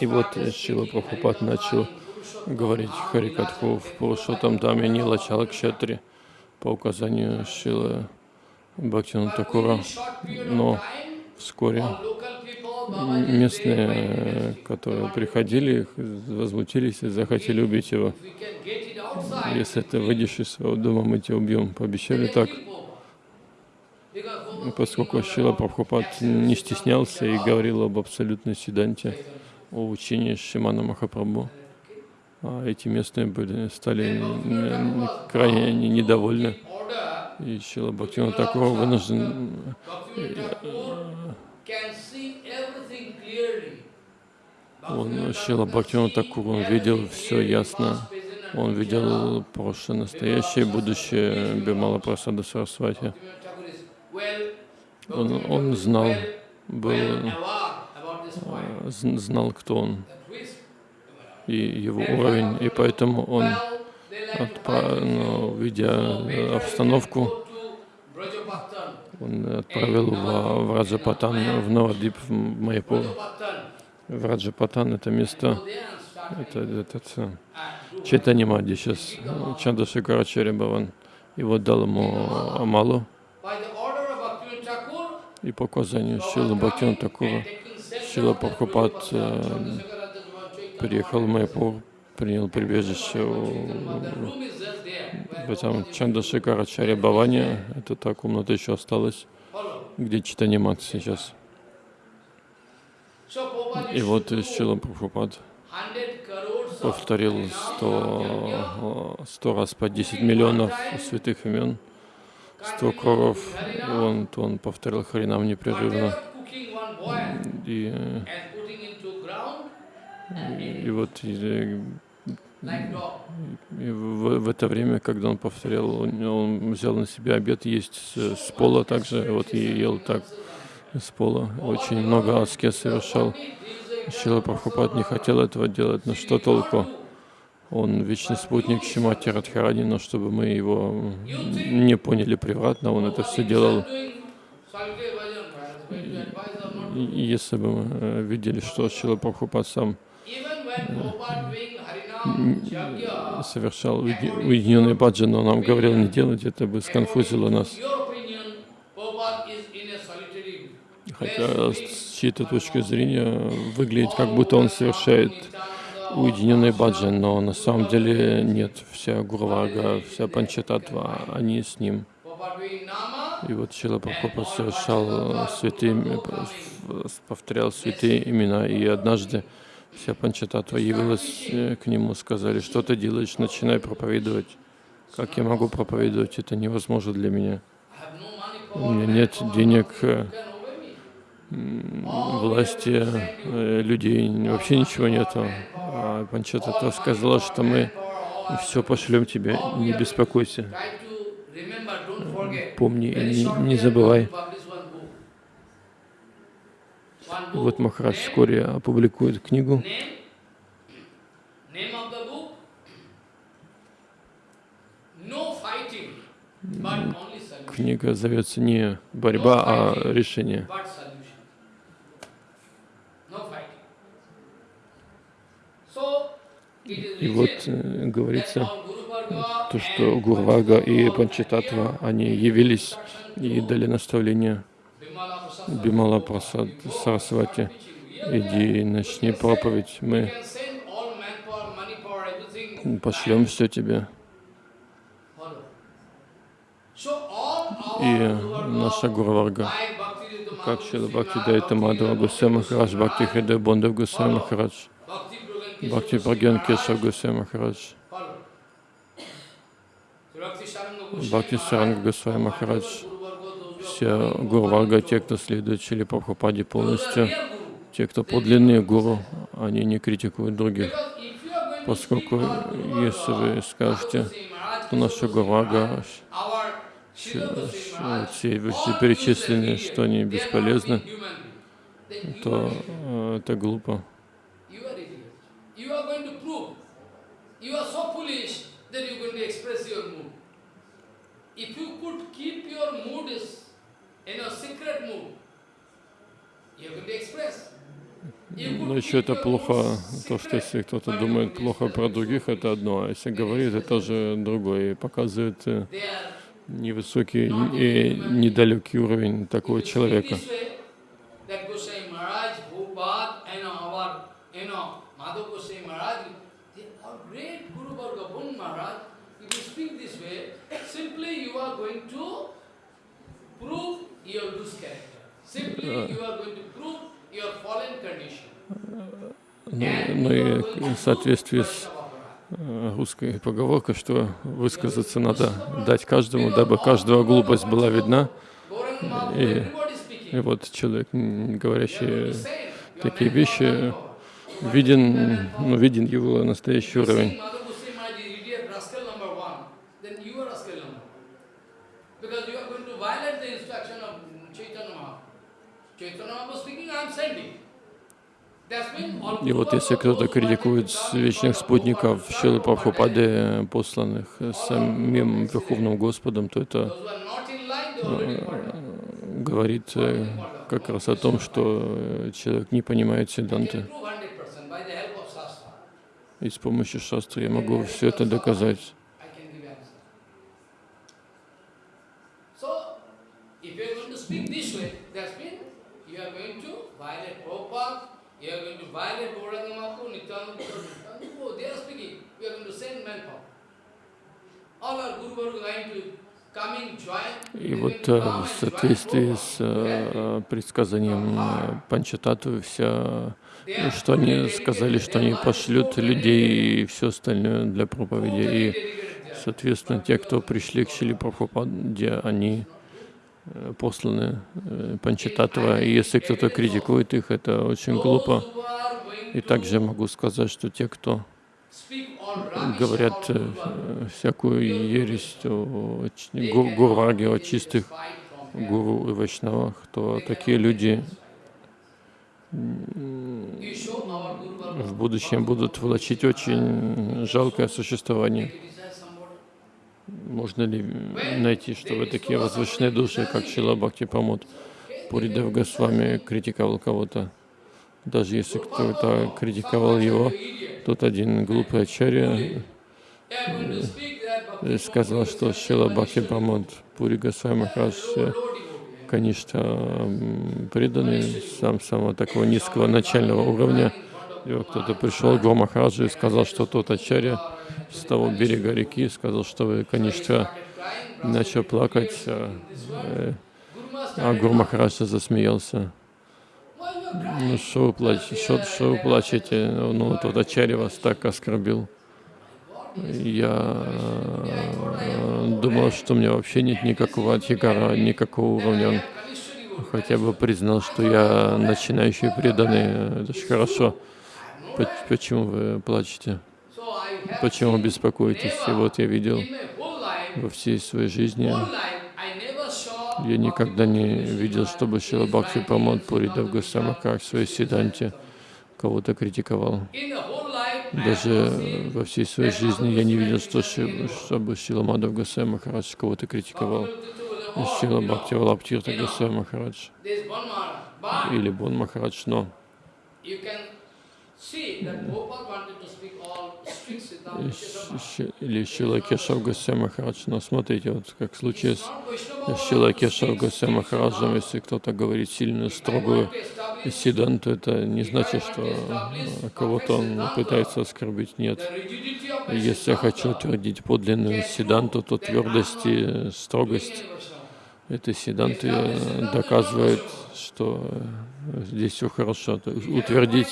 И вот Шила Прабхупад начал говорить Харикатху в Пурушотам Даме Нила Чалакшатри по указанию Шилы Бхактина Такура. Но вскоре местные, которые приходили, возмутились и захотели убить его. Если ты выйдешь из своего дома, мы тебя убьем. Пообещали так. Поскольку Шила Прабхупад не стеснялся и говорил об абсолютной седанте, о учении Шимана Махапрабху, а эти местные были, стали крайне недовольны. И Шила Бхактина такого вынужден он, Шила Бхактиван Такур, он видел все ясно. Он видел прошлое, настоящее, будущее Бимала Прасада Сарасвати. Он, он знал, был, знал, кто он и его уровень, и поэтому он, отправ, ну, видя обстановку, он отправил в, в Раджапатан, в Новодип, в Майяпур. В Раджапатан это место, это этот Чайтани Мади сейчас, Чандашикарачари Баван. и вот дал ему Амалу. И по указанию Шилы Бхактина Такура, Шила Прабхупад э, приехал в Майпур, принял прибежище в этом Чандашикарачаре Баване. Это та комната еще осталась, где читание мат сейчас. И вот Шила Прабхупад повторил сто, сто раз по 10 миллионов святых имен, 100 кроров, и он, он повторил Харинам непрерывно. И, и вот и в, в это время, когда он повторял, он, взял на себя обед есть с, с пола также, вот и ел так с пола. Очень много аскез совершал. Шила Прабхупад не хотел этого делать, но что толку? Он вечный спутник Шимати Радхарани, но чтобы мы его не поняли превратно, он это все делал. И если бы мы э, видели, что Шила Прабхупад сам совершал уеди- уединенный баджан, но нам говорил не делать, это бы сконфузило нас. Хотя с чьей-то точки зрения выглядит, как будто он совершает уединенный баджан, но на самом деле нет. Вся Гурвага, вся Панчататва, они с ним. И вот Шила Прабхупад совершал святые, повторял святые имена, и однажды вся Панчататва явилась э, к нему, сказали, что ты делаешь, начинай проповедовать. Как я могу проповедовать, это невозможно для меня. У меня нет денег, э, власти, э, людей, вообще ничего нету. А Панчататва сказала, что мы все пошлем тебе, не беспокойся. Помни и не, не забывай. Вот Махарадж вскоре опубликует книгу. Книга зовется не борьба, а решение. И вот э, говорится, то, что Гурвага и Панчататва, они явились и дали наставление Бимала Прасад Сарасвати. Иди и начни проповедь. Мы пошлем все тебе. И наша Bhakti как Шила Бхакти Дайта Мадхава Гусей Махарадж, Бхакти Хридай Бондав Гусей Махарадж, Бхакти Праген Кешав Гусей Махарадж, Бхакти Саранга Гусей Махарадж, Все Гурварга, те, кто следует Чили Прабхупаде полностью, те, кто подлинные гуру, они не критикуют других. Поскольку если вы скажете, что наша Гурвага, все all вышеперечисленные, useless что они бесполезны, то э, это глупо. If you could keep your mood is Но еще это плохо, то, что если кто-то думает плохо про других, это одно, а если говорит, это тоже другое, и показывает э, невысокий и недалекий уровень такого человека. simply you are going to prove Ну, ну и в соответствии с э, русской поговоркой, что высказаться надо дать каждому, дабы каждого глупость была видна. И- И вот человек, говорящий такие вещи, виден, ну, виден его настоящий уровень. И вот если кто-то критикует вечных спутников Шилы Прабхупады, посланных самим Верховным Господом, то это э, говорит э, как раз о том, что человек не понимает седанты. И с помощью шастры я могу все это доказать. If you're going to speak this way, that's mean you are going to violate Prabhupada you are going to violate Gauranga Mahaprabhu, Nityananda Prabhu. They are speaking. We are going to send manpower. All our Guru Guru are going to come in join. И вот э, в соответствии с э, предсказанием э, Панчататвы, вся, ну, что они сказали, что они пошлют людей и все остальное для проповеди. И, соответственно, те, кто пришли к Шили Прабхупаде, они посланы э, Панчататва. И если кто-то критикует их, это очень глупо. И также могу сказать, что те, кто говорят э, всякую ересь о ч- гу- гурваге, о чистых гуру и вайшнавах, то такие люди в будущем будут влачить очень жалкое существование. Можно ли найти, что вы такие возвышенные души, как Шила Бхакти Памот? Пуридев Госвами критиковал кого-то. Даже если кто-то критиковал его, тут один глупый ачарья э, сказал, что Шила Бхакти Памот Пури Госвами э, конечно, преданный сам самого такого низкого начального уровня. И вот кто-то пришел к Гуру Махараджу и сказал, что тот ачарья с того берега реки сказал, что вы, конечно, начал плакать, а, э, а Гуру Махарадж засмеялся. Ну, что вы плачете? Что, вы плачете? Ну, тот Ачарья вас так оскорбил. Я э, думал, что у меня вообще нет никакого адхикара, никакого уровня. Хотя бы признал, что я начинающий преданный. Это же хорошо. По- Почему вы плачете? Почему беспокоитесь? И вот я видел во всей своей жизни, я никогда не видел, чтобы Шила Бхакти Прамод Пуридав Госвами как в своей седанте кого-то критиковал. Даже во всей своей жизни я не видел, что, чтобы Шила Мадав Госвами Махарадж кого-то критиковал. Шила Бхакти Валаптирта Госвами Махарадж или Бон Махарадж, но или Шила Кешав Госвами Махарадж. Но смотрите, вот как в случае с Шила Кешав Госвами Махараджем, если кто-то говорит сильно строгую сиданту, это не значит, что кого-то он пытается оскорбить. Нет. Если я хочу утвердить подлинную сиданту, то твердость и строгость этой сиданты э, доказывает, что э, здесь все хорошо. То есть утвердить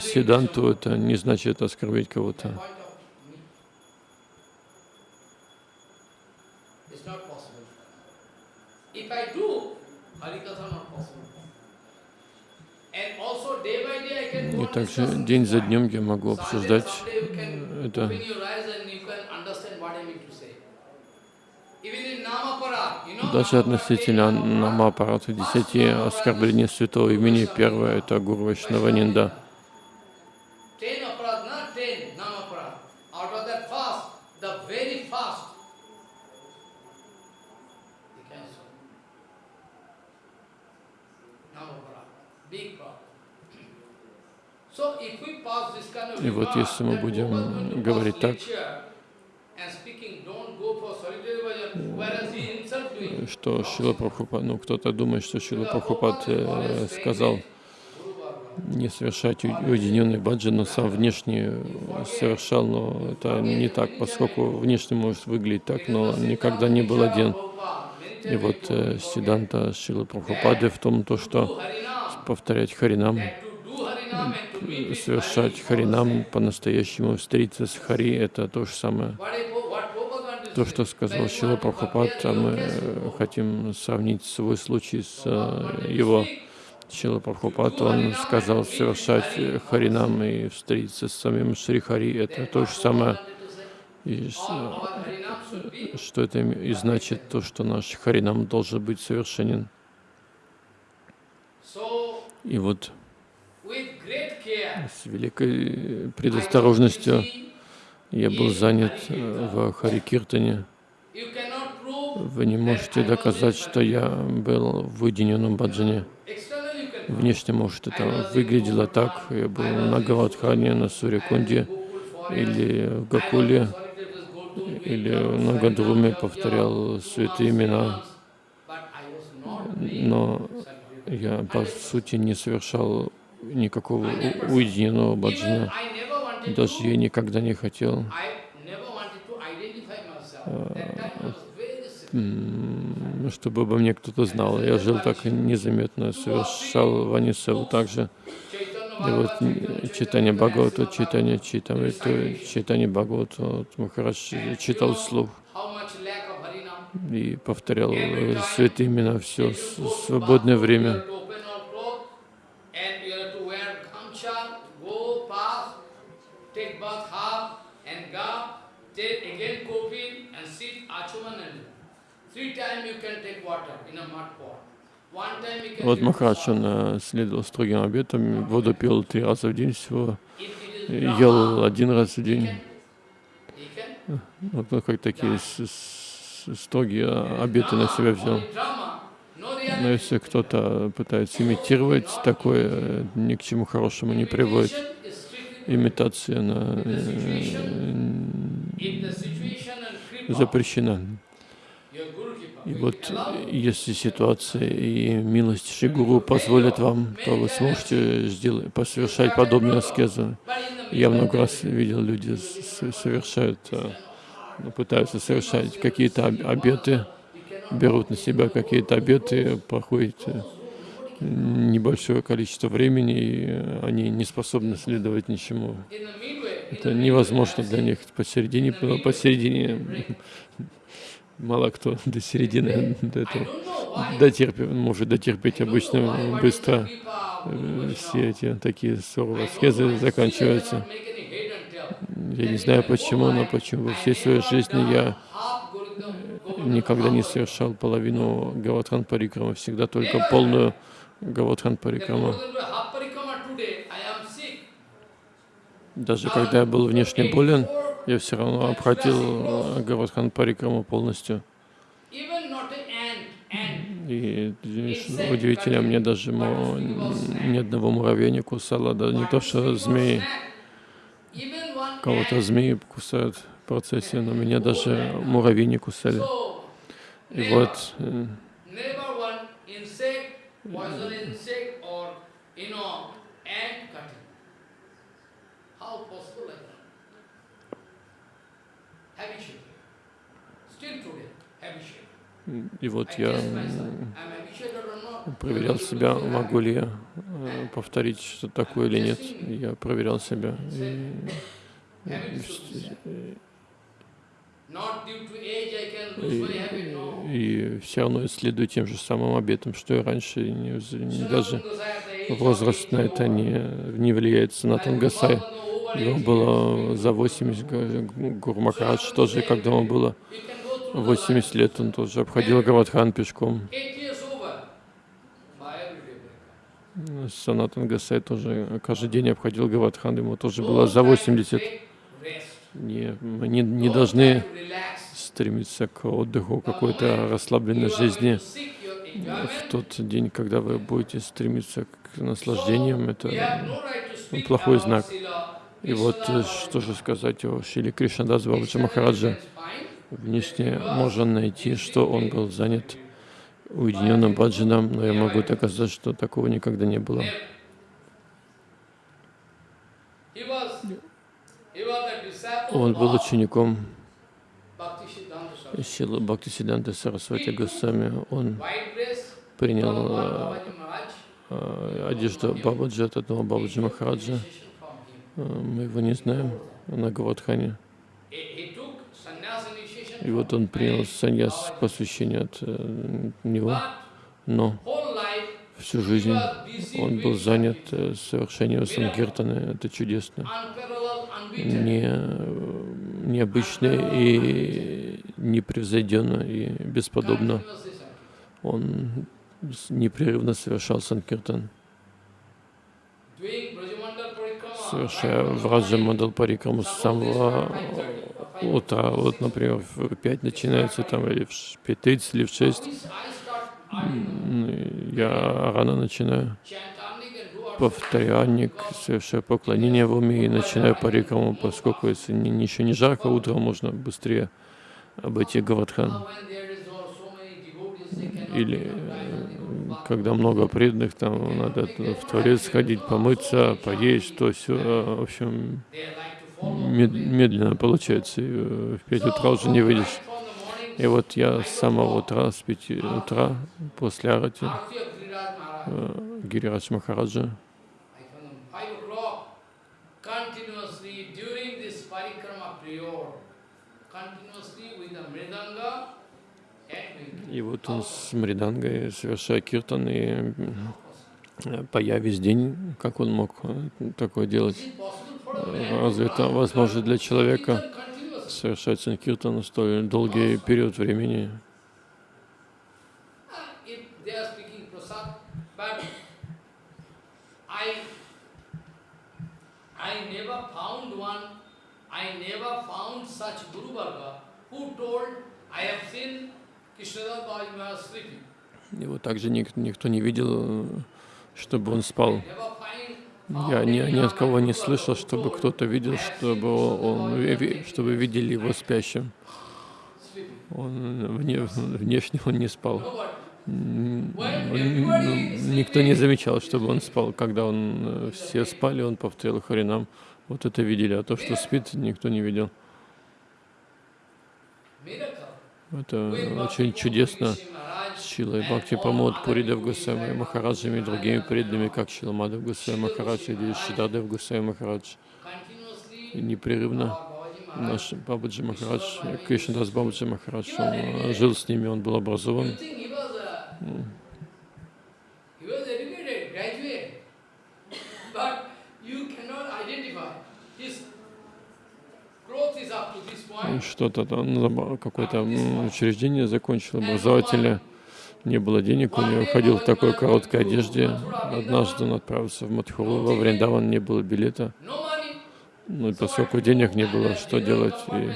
сиданту это не значит оскорбить кого-то. И также день за днем я могу обсуждать это. Даже относительно намапарата десяти оскорблений святого имени, первое это Гуру Вайшнава Нинда. ten aparad, not ten Namapara. Out of that fast, the very fast, you can say. Namapara, big problem. So if we pass this kind of И вот если мы будем говорить так, что Шила Прабхупад, ну кто-то думает, что Шила Прабхупад э, сказал не совершать уединенный баджан, но сам внешне совершал, но это не так, поскольку внешне может выглядеть так, но никогда не был один. И вот э, Сиданта Шилы Прабхупады в том, то, что повторять Харинам, совершать Харинам по-настоящему, встретиться с Хари, это то же самое. То, что сказал Шила Прабхупад, а мы э, хотим сравнить свой случай с э, его. Шила Прабхупад, он сказал совершать э, Харинам и встретиться с самим Шри Хари, это то же самое. И be что это и значит то, что наш Харинам должен быть совершенен. И вот. С великой предосторожностью я был занят э, в Хари Киртане. You cannot prove Вы не можете доказать, что я был в уединенном баджане. Внешне, может, это выглядело так. Я был на Галадхане, на Сурикунде или в Гакуле, или на Гадруме повторял святые имена. Но я по сути не совершал никакого уединенного баджана. Даже я никогда не хотел м, чтобы обо мне кто-то знал. Я жил так незаметно, совершал ванисеву также. И вот читание Бхагавата, читание Читамриту, читание Бхагавата, вот Махарадж читал вслух и повторял э, святые имена все свободное время. To open our cloth and you have to wear gamcha, go pass, take bath half and go, take again coffin and sit achuman and three times you can take water in a mud pot. One time you can Вот take Махарадж, salt. он э, следовал строгим обетам, воду пил три раза в день всего, э, ел один раз в день. can Вот ну, как такие строгие обеты на себя взял. Но если кто-то пытается имитировать такое, э, ни к чему хорошему не приводит. Имитация на, э, запрещена. Kripa, И вот э, если ситуация и милость Шигуру позволят вам, то вы сможете сделать, посовершать подобную аскезу. Я много раз видел, люди совершают, э, ну, пытаются совершать какие-то об- обеты, берут на себя какие-то обеты, проходит э, небольшое количество времени, и они не способны следовать ничему. Это невозможно для них посередине, посередине мало кто до середины до этого дотерпит, может дотерпеть обычно быстро. Все эти такие know, аскезы заканчиваются. Я не знаю почему, но почему во всей своей жизни я никогда не совершал половину Гаватхан Парикрама, всегда только полную Am sick. Даже когда я был внешне болен, я все равно обхватил э, Гаватхан Парикраму полностью. И удивительно, мне даже ни одного муравья не кусало, да не то что змеи. Кого-то змеи кусают в процессе, но меня даже муравьи не кусали. И вот И вот я проверял себя, могу ли я э, повторить что такое или нет. Я проверял себя. И, No. и, все равно исследую тем же самым обетом, что и раньше. И не не даже возраст на это не, не влияет. Санатан Гасай, ему было за 80, Г- Гуру Махарадж тоже, когда ему было We can go through 80 лет, он тоже обходил пешком. By every day. Санатан Гасай тоже каждый день обходил Гаватхан, ему тоже было за 80. Не, не, не должны стремиться к отдыху, какой-то расслабленной жизни. В тот день, когда вы будете стремиться к наслаждениям, это плохой знак. И вот э, что же сказать о Шили Кришнадас Бабаджи Махараджа. Внешне можно найти, что он был занят уединенным баджаном, но я могу доказать, что такого никогда не было. He was, he was a disciple Он был учеником. Силы Бхактисиданты Сарасвати Госвами. Он принял э, одежду Бабаджи от одного Бабаджи Махараджа. Э, Мы его не знаем на Гавадхане. И вот он принял саньяс посвящение от э, него, но всю жизнь он был занят совершением санкиртаны. Это чудесно. Не, необычно и непревзойденно и бесподобно. Он непрерывно совершал санкиртан, совершая Враджа Мандал Парикраму с самого утра. Вот, например, в 5 начинается там или в 5.30 или в 6. I start early, М, Я рано начинаю. Анник, совершаю поклонение в уме и начинаю парикраму, поскольку если не, не- жарко, утром можно быстрее обойти Гаватхан. Или э, когда много преданных, там надо в туалет сходить, помыться, поесть, то все, в общем, медленно получается, и в 5 утра уже не выйдешь. И вот я с самого утра, с 5 утра, после арати, Гирирадж Махараджа, и вот он с Мридангой, совершая киртан, и поя весь день, как он мог такое делать? Разве это возможно для человека совершать санкиртан столь долгий период времени? Вот также никто, никто не видел, чтобы он спал. Я ни, ни от кого не слышал, чтобы кто-то видел, чтобы, он, чтобы видели его спящим. Он, вне, внешне он не спал. Никто не замечал, чтобы он спал. Когда он, э, все спали, он повторил Харинам. Вот это видели, а то, что спит, никто не видел. Это очень чудесно. Шилой Бхакти Памод, Пуридев Гусейма Махараджами и другими преданными, как Шиламадев Гусейма Махарадж или Шидадев Гусейма Махарадж. И непрерывно наш Бабаджи Махарадж, Кришнадас Бабаджи Махарадж, он жил с ними, он был образован. Что-то там, какое-то учреждение закончил, образовательное не было денег, у него ходил в такой короткой одежде. Однажды он отправился в Мадхуру, во Вриндаван не было билета. Ну и поскольку денег не было, что делать? И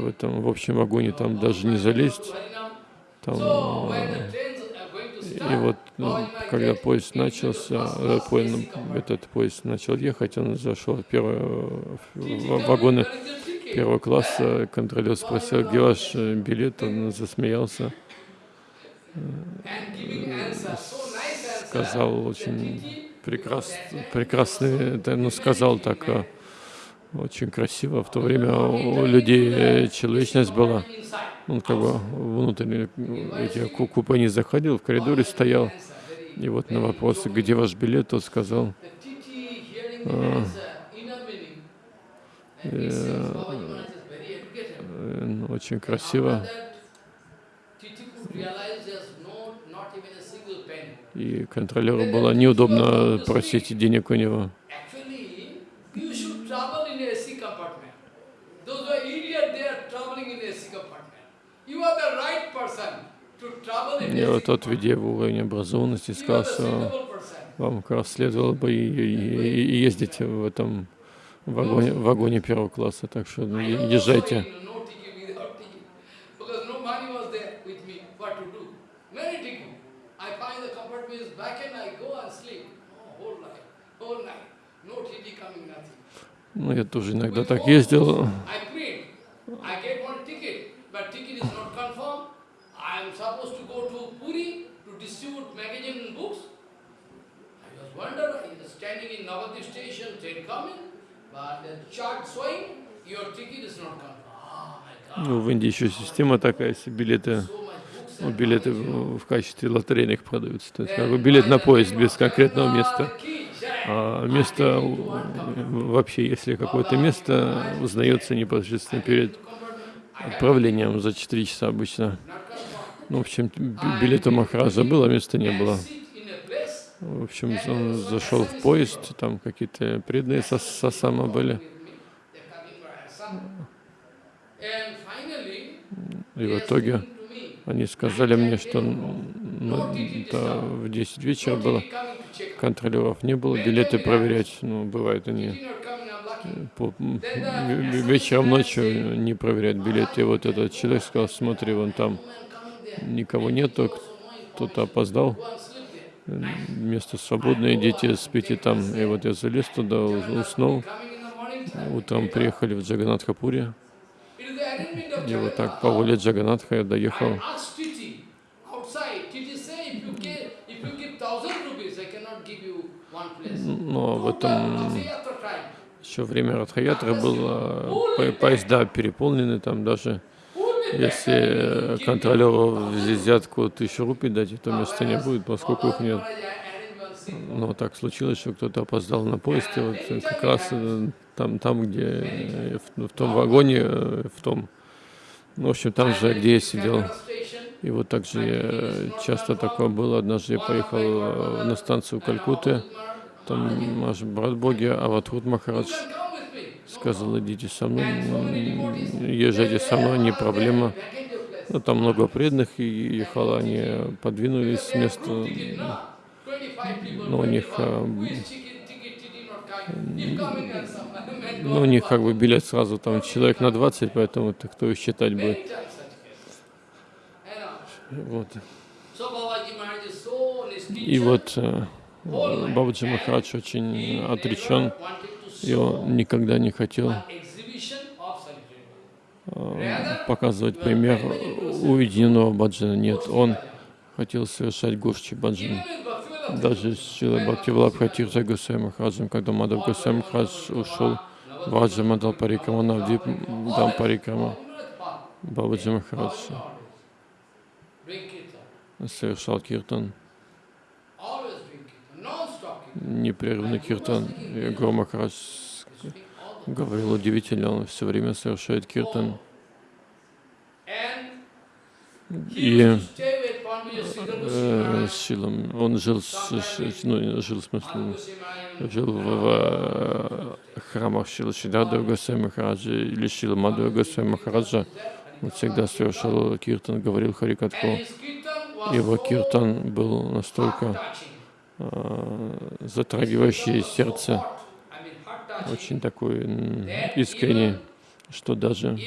в этом в общем вагоне там даже не залезть. Там, и вот ну, когда поезд начался, этот поезд начал ехать, он зашел в первый в вагоны первого класса, контролер спросил, где ваш билет, он засмеялся. Сказал очень прекрас, прекрасный, ну, сказал так а, очень красиво. В то время у людей человечность была. Он как бы внутрь эти купе не заходил, в коридоре стоял. И вот на вопрос, где ваш билет, тот сказал, а, э, э, ну, очень красиво. И контролеру было неудобно просить денег у него. И вот тот, видя в уровень образованности, сказал, что вам как раз следовало бы и, и, и ездить в этом вагоне, вагоне первого класса, так что езжайте. Ну, я тоже иногда так ездил. Ну, в Индии еще система такая, если билеты, ну, билеты в качестве лотерейных продаются. То есть как бы билет на поезд без конкретного места. А место, вообще, если какое-то место узнается непосредственно перед отправлением за 4 часа обычно. Ну, в общем, билета Махараджа было, места не было. В общем, он зашел в поезд, там какие-то преданные со сосама были. И в итоге они сказали мне, что ну, да, в 10 вечера было, контролеров не было, билеты проверять, ну, бывает они по, вечером, ночью не проверяют билеты. И вот этот человек сказал, смотри, вон там никого нету, кто-то опоздал, место свободное, идите, спите там. И вот я залез туда, уснул, утром приехали в Джаганатхапуре, и вот так по воле Джаганатха я доехал. Но в этом еще время Радхаятры было, по- поезда переполнены, там даже если контролеру взятку тысячу рупий дать, то места не будет, поскольку их нет. Но так случилось, что кто-то опоздал на поезд, и вот как раз э, там, там где, э, в, в том вагоне, э, в том, ну, в общем, там же, где я сидел. И вот так же э, часто такое было. Однажды я поехал э, на станцию Калькутты, там наш брат Боги Аватхут Махарадж сказал, идите со мной, езжайте со мной, не проблема. Ну, там много преданных и ехало, они подвинулись с места, но у них, э, ну, у них как бы билет сразу там человек на 20, поэтому ты кто их считать будет. Вот. И вот э, Бабаджи Махарадж очень отречен, и он никогда не хотел э, показывать пример уединенного баджана. Нет, он хотел совершать гошчи баджан. Даже с Шилой Бхакти Валабхатирта Гусей Махараджем, когда Мадав Гусей Махарадж ушел в Раджа Мадал Парикрама, Навдип Дам Парикрама, Бабаджи Махарадж совершал киртан, непрерывный киртан. И Гуру Махарадж говорил удивительно, он все время совершает киртан. И э, он жил, с, ну, жил в смысле, жил в, в, э, храмах Шила Шидада Госвами Махараджа или Шила Мадхава Госвами Махараджа. Он всегда совершал киртан, говорил Харикатху. Его киртан был настолько затрагивающий сердце, очень такой искренний, что даже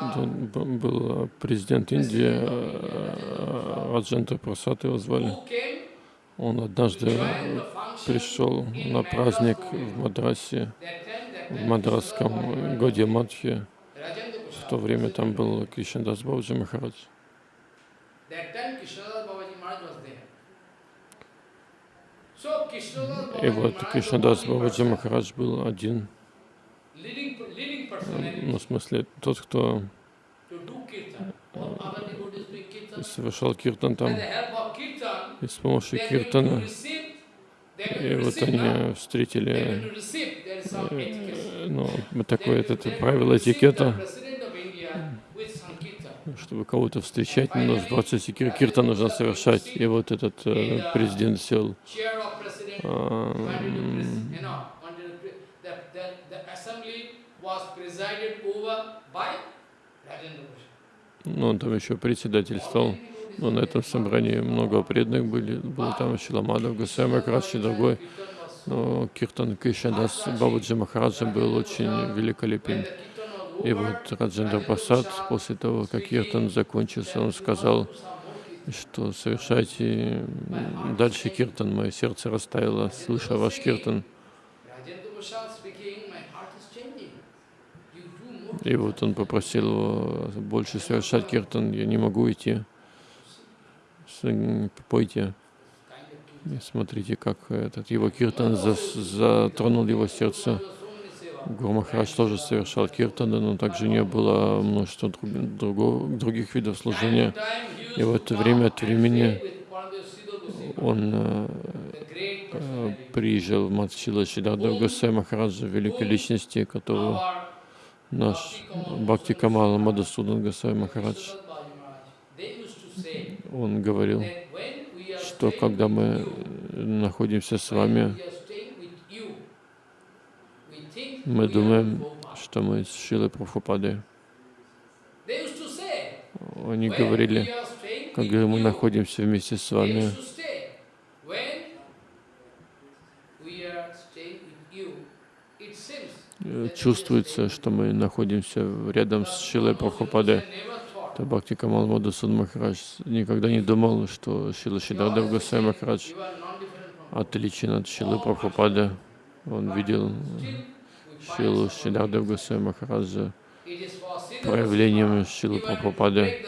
да, б- был э, президент Индии, э, Раджендра Прасад его звали. Он однажды пришел на праздник в Мадрасе, в мадрасском Годе Мадхе. В то время там был Кришнадас Бабаджи Махарадж. И вот Кришнадас Бабаджи Махарадж был один, ну, в смысле, тот, кто совершал киртан там. И с помощью киртана, и вот они встретили, э, ну, такое это правило этикета, чтобы кого-то встречать, но в процессе кир киртана нужно совершать. И вот этот э, президент сел м, Ну, он там еще председательствовал. Но на этом собрании много преданных были. Был там Шиламадов, Гусей Махарадж и другой. Но Киртан Кришнадас Бабаджи Махараджа был очень великолепен. И вот Раджендра Прасад, после того, как Киртан закончился, он сказал, что совершайте дальше Киртан. Мое сердце растаяло, слыша ваш Киртан. И вот он попросил его больше совершать киртан. Я не могу идти. Пойте. И смотрите, как этот его киртан затронул его сердце. Гуру тоже совершал киртаны, но также не было множества друг- друго- других видов служения. И в это время от времени он э, э, приезжал в Матчила Шидардав Госай Махараджа, великой личности, которого наш Бхакти Камала Мадасудан Госай Махарадж, он говорил, что когда мы э, находимся с вами, мы думаем, что мы с Шилой Прабхупадой. Они говорили, когда мы находимся вместе с вами, чувствуется, что мы находимся рядом с Шилой Прабхупадой. То Бхакти Камал Мадасуд Махарадж никогда не думал, что Шила Шидардав Госай Махарадж отличен от Шилы Прабхупады. Он видел Шилу Шидардав Госай Махараджа проявлением Шилы Прабхупады.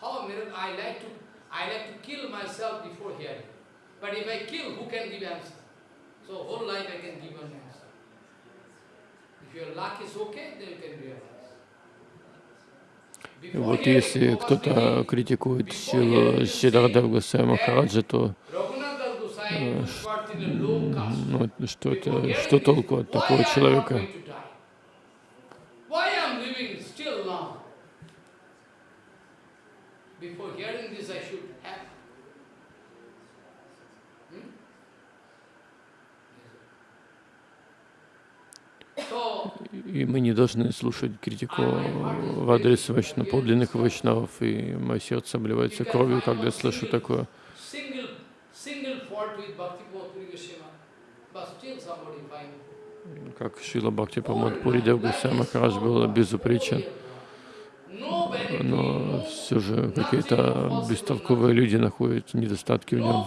How miracle? I like to, I like to kill myself before hearing. But if I kill, who can give answer? So whole life I can give an answer. If your luck is okay, then you can realize. Вот если кто-то критикует силу Госвами then Махараджа, то ну, что, это, Before что толку от такого человека? going to die? Why I am living still now? Before hearing this, I should have. Hmm? So, И мы не должны слушать критику в адрес вайшна, подлинных вайшнавов, и мое сердце обливается кровью, когда я слышу такое. Как Шила Бхакти Памад Пури Дев Госвами Махарадж был безупречен, но все же какие-то бестолковые люди находят недостатки в нем.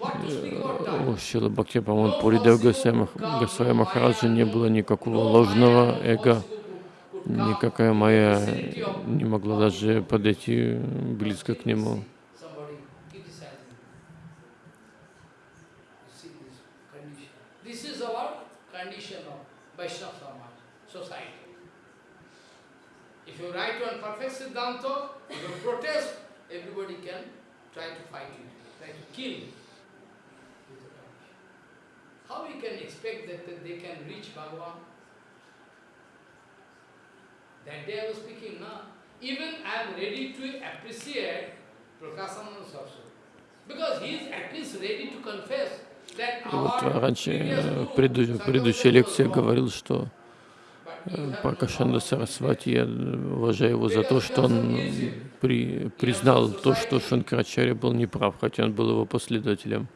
У Шила Бхакти Памад Пури Дев Госвами Госвами Махараджа не было никакого ложного эго, никакая моя не могла даже подойти близко к нему. Somebody criticizing. You see this condition. This is our condition of Vaishnava Samaj, society. If you write on perfect Siddhanta, if you protest, everybody can try to fight you, try to kill you. with the condition. How we can expect that, day I was speaking, no? Even I am ready to appreciate Prakasana Saraswati. Because he is at least ready to confess вот раньше, э, в предыдущей лекции я говорил, что э, know. Сарасвати, я уважаю его за то, что он при, признал то, что Шанкарачаря был неправ, хотя он был его последователем.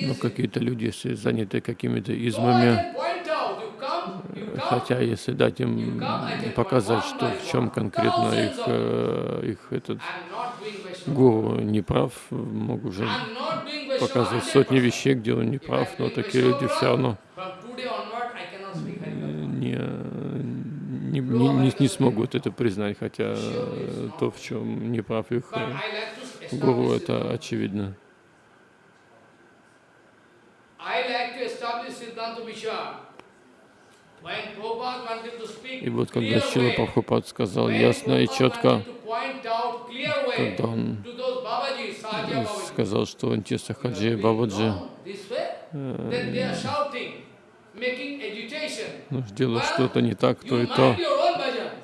Но easy. какие-то люди, если заняты какими-то измами, хотя если дать им показать, что в чем конкретно их, э, их этот гуру неправ, могу уже показывать сотни 100%. вещей, где он неправ, но такие люди все равно э, не, не, не, не- не смогут это признать, хотя э, то, в чем их I like to гуру, это очевидно. I like to establish Siddhanta Vishwa. When Prabhupada wanted to speak И вот когда Шила Прабхупад сказал ясно и четко, когда он сказал, что Антиса Хаджи и Бабаджи ну, делают что-то не так, то и то.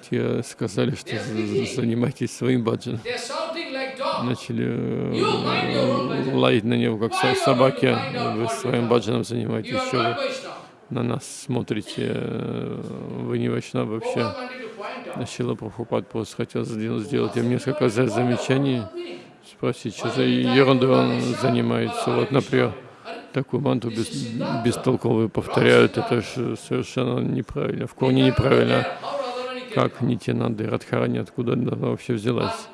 Те сказали, что занимайтесь своим баджаном. Начали э, лаять на него, как со- собаки. Вы своим баджаном занимаетесь, что вы. На нас смотрите, э, вы не вайшнав вообще. Шила Прабхупад просто хотел сделать, им несколько за- замечаний, спросить, что за ерундой он занимается. Вот, например, такую манту бес, бестолковую повторяют, это же совершенно неправильно, в корне неправильно. Как Нитянанда и Радхарани, откуда она вообще взялась?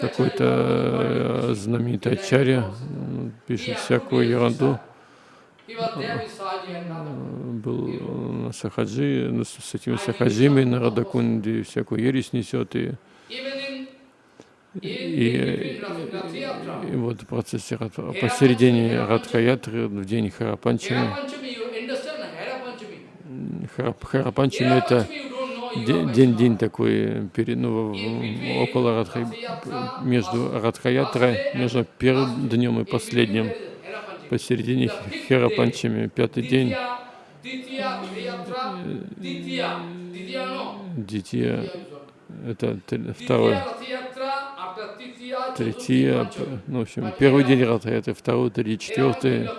Какой-то э, знаменитый ачарья пишет всякую ерунду, был на Сахаджи, с этими Сахаджими, на Радакунде всякую ересь несет, и, и, и, и вот в процессе, посередине Радхаятры, в день Харапанчами, Харап- Харапанчами это де- день-день такой, перед, ну, около Радха, между Радхаятрой, между первым днем и последним, посередине Херапанчами, пятый день, Дития, это второй, третья, п- ну, в общем, первый день Радхаятры, второй, третий, четвертый,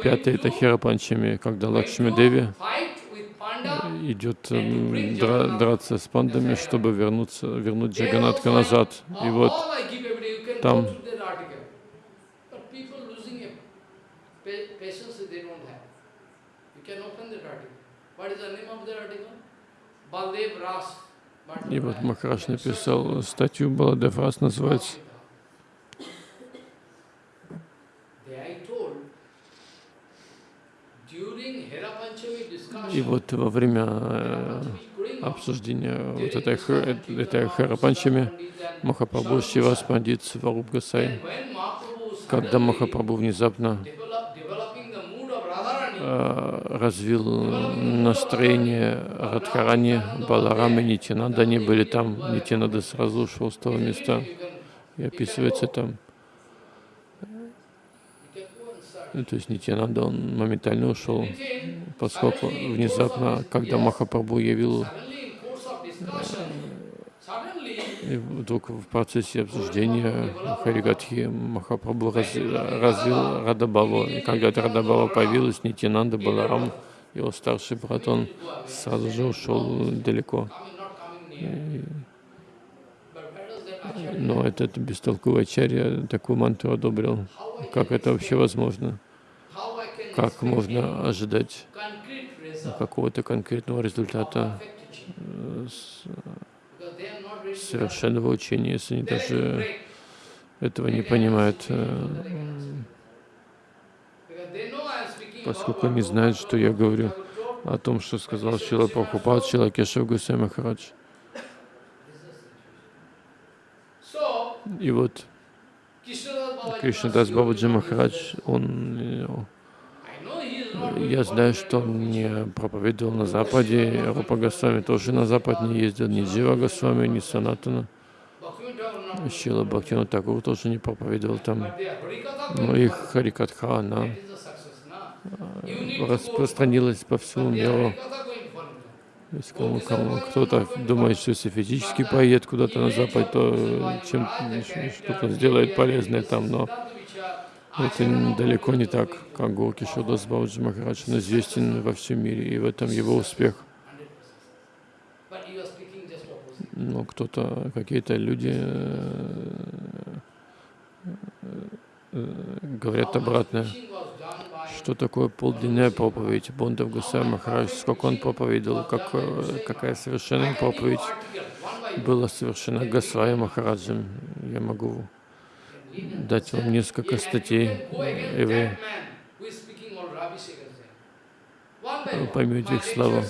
пятый это Херапанчами, когда Лакшми Деви идет дра- драться с пандами, чтобы вернуться, вернуть Джаганатха назад. И вот там open that article. What is the name of that article? Baldev Ras. И вот Махараш написал статью, Баладев Рас называется. И вот во время э, обсуждения вот этой, этой Харапанчами Махапрабху Шивас Пандит Сваруб Гасай, когда Махапрабху внезапно развил настроение Радхарани, Баларам и Нитянанда, они были там, Нитянанда сразу ушел с того места, и описывается там. Ну, То есть Нитянанда, он моментально ушел, поскольку внезапно, когда Махапрабху явил, и вдруг в процессе обсуждения Харигатхи Махапрабху раз- развил Радабаву. И когда эта Радабава появилась, Нитянанда Баларам, его старший брат, он сразу же ушел далеко. И- Но этот бестолковый ачарья такую мантру одобрил. Как это вообще возможно? Как можно ожидать какого-то конкретного результата э, с- совершенного учения, если они даже этого не понимают, э, поскольку они знают, что я говорю о том, что сказал Шила Прабхупад, Шила Кешав Гусей Махарадж. И вот Кришнадас Бабаджи Махарадж, он, э, я знаю, что он не проповедовал на Западе, Рупа Госвами тоже на Запад не ездил, ни Джива Госвами, ни Санатана. Шила Бхактина Такур тоже не проповедовал там. Но их Харикатха, она распространилась по всему миру. Кто-то думает, что если физически поедет куда-то на Запад, то чем что-то сделает полезное там, но это далеко не так, как Горки Шудас Бауджи Махарадж, он известен во всем мире, и в этом его успех. Но кто-то, какие-то люди э, э, говорят обратное. Что такое полденная проповедь? Бондав Гусай Махарадж, сколько он проповедовал, как, э, какая совершенная проповедь была совершена Госвами Махараджем. Я могу дать вам несколько статей, и вы поймете их славу.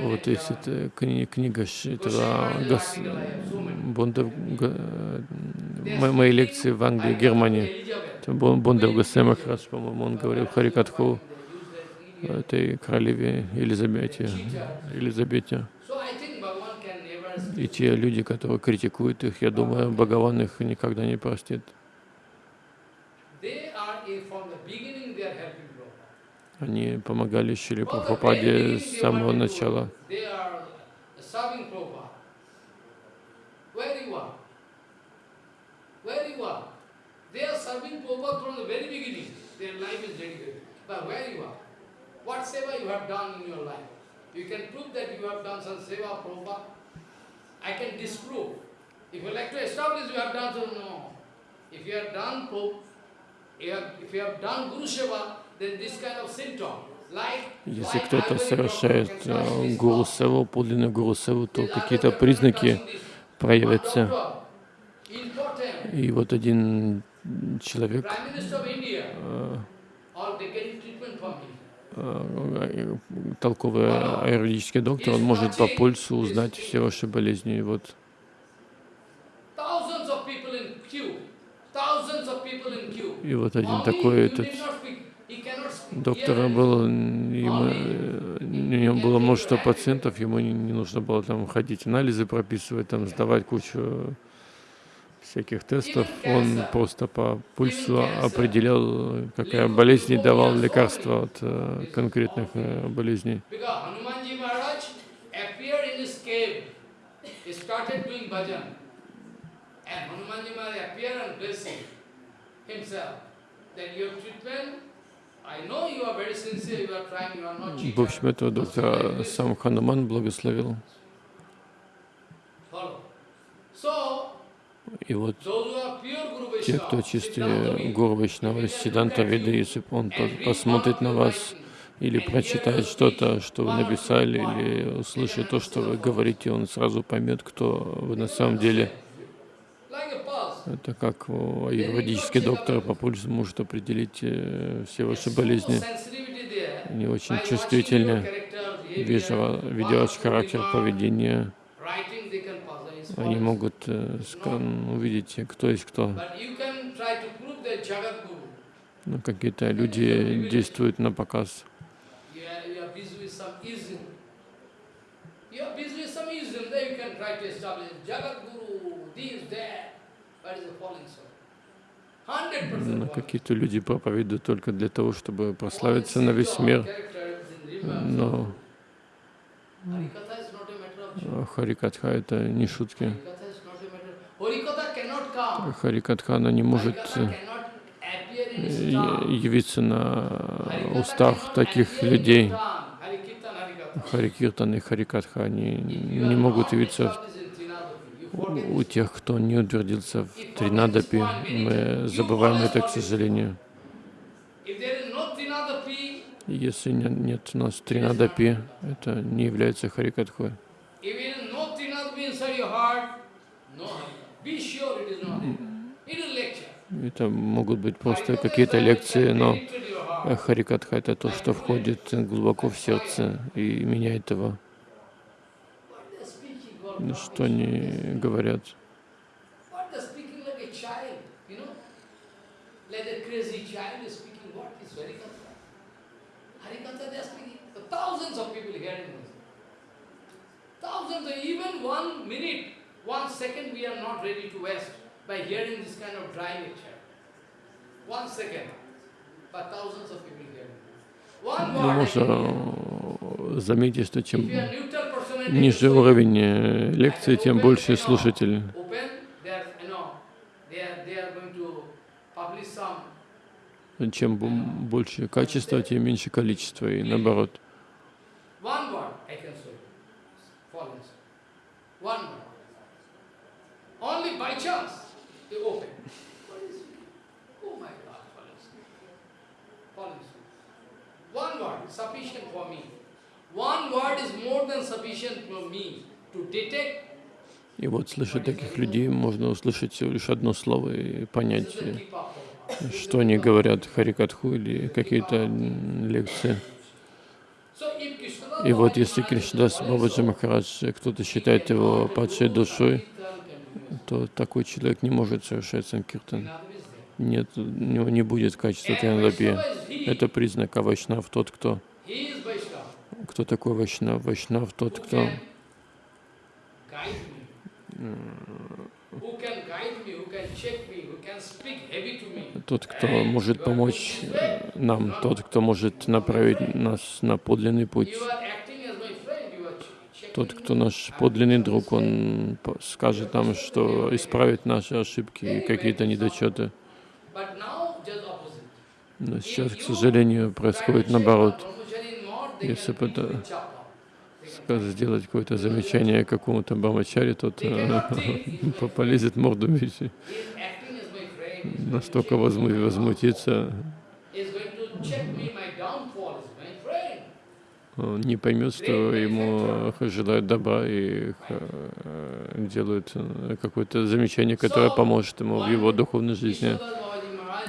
Вот есть эта кни- книга Ш- этого Гас, Бондав, Га- мо- мои лекции в Англии, Германии. Это Бон- Бондав Гасай Махарадж, по-моему, он говорил Харикатху этой королеве Елизавете. Елизавете. И те люди, которые критикуют их, я думаю, Бхагаван их никогда не простит. Они помогали Шри Прабхупаде с самого начала. What seva you have done in your life? You can prove that you have done some seva, Prabhupada. I can disprove. If you like to establish you have done so, no. If you have done have, if you have done Guru Seva, then this kind of symptom, like Если кто-то совершает э, гуру севу, подлинную гуру севу, то какие-то признаки проявятся. И вот один человек, Э, толковый аюрведический доктор, он может по пульсу узнать все ваши болезни. И вот. И вот один такой этот доктор был, ему, э, у него было множество пациентов, ему не, не нужно было там ходить анализы прописывать, там сдавать кучу всяких тестов. Он просто по пульсу определял, какая болезнь и давал лекарства от э, конкретных э, болезней. В общем, этого доктора сам Хануман благословил. So, И вот те, кто чистые Гуру Вайшнавы, Сиданта Веды, если он по- посмотрит на вас или прочитать что-то, что вы написали, или услышать то, что вы говорите, он сразу поймет, кто вы на самом деле. Это как аюрведический доктор по пульсу может определить э, все ваши болезни. Они очень чувствительны, видя, видя ваш характер поведения. Они могут э, увидеть, кто есть кто. Но какие-то люди действуют на показ. Но какие-то люди проповедуют только для того, чтобы прославиться на весь мир. Но Харикатха — это не шутки. Харикатха, она не может э, явиться на устах таких людей. Харикиртан и Харикатха, они не могут явиться у тех, кто не утвердился в Тринадапи. Мы забываем это, к сожалению. Если нет у нас Тринадапи, это не является Харикатхой. Это могут быть просто какие-то лекции, но Харикатха — это то, что входит глубоко в сердце и меняет его. Что они говорят? Thousands of people hearing this. Thousands, even one minute, one second we are not ready to waste by hearing this kind of dry lecture. One second, but thousands of people hearing. One word. заметить, что чем ниже уровень э, лекции, тем больше слушатель. Чем больше качество, тем меньше количество, и наоборот. Only by chance they open. What is it? Oh my God, falling asleep. Falling asleep. One word is sufficient for me. One word is more than sufficient for me to detect и вот, слыша таких людей, можно услышать всего лишь одно слово и понять, что они говорят, Харикатху или какие-то лекции. И вот если Кришнадас Бабаджи Махарадж, кто-то считает его падшей душой, то такой человек не может совершать санкиртан. Нет, у него не будет качества Тринадапи. Это признак Авайшнав, тот, кто... Кто такой Вайшнав? Вайшнав тот, кто... Тот, кто может помочь нам, тот, кто может направить нас на подлинный путь. Тот, кто наш подлинный друг, он скажет нам, что исправит наши ошибки и какие-то недочеты. Но сейчас, к сожалению, происходит наоборот. Если бы сделать какое-то замечание какому-то брамачаре, тот э, [laughs] полезет морду бить. Настолько возмутится он не поймет, что ему желают добра и э, делают э, какое-то замечание, которое поможет ему в его духовной жизни.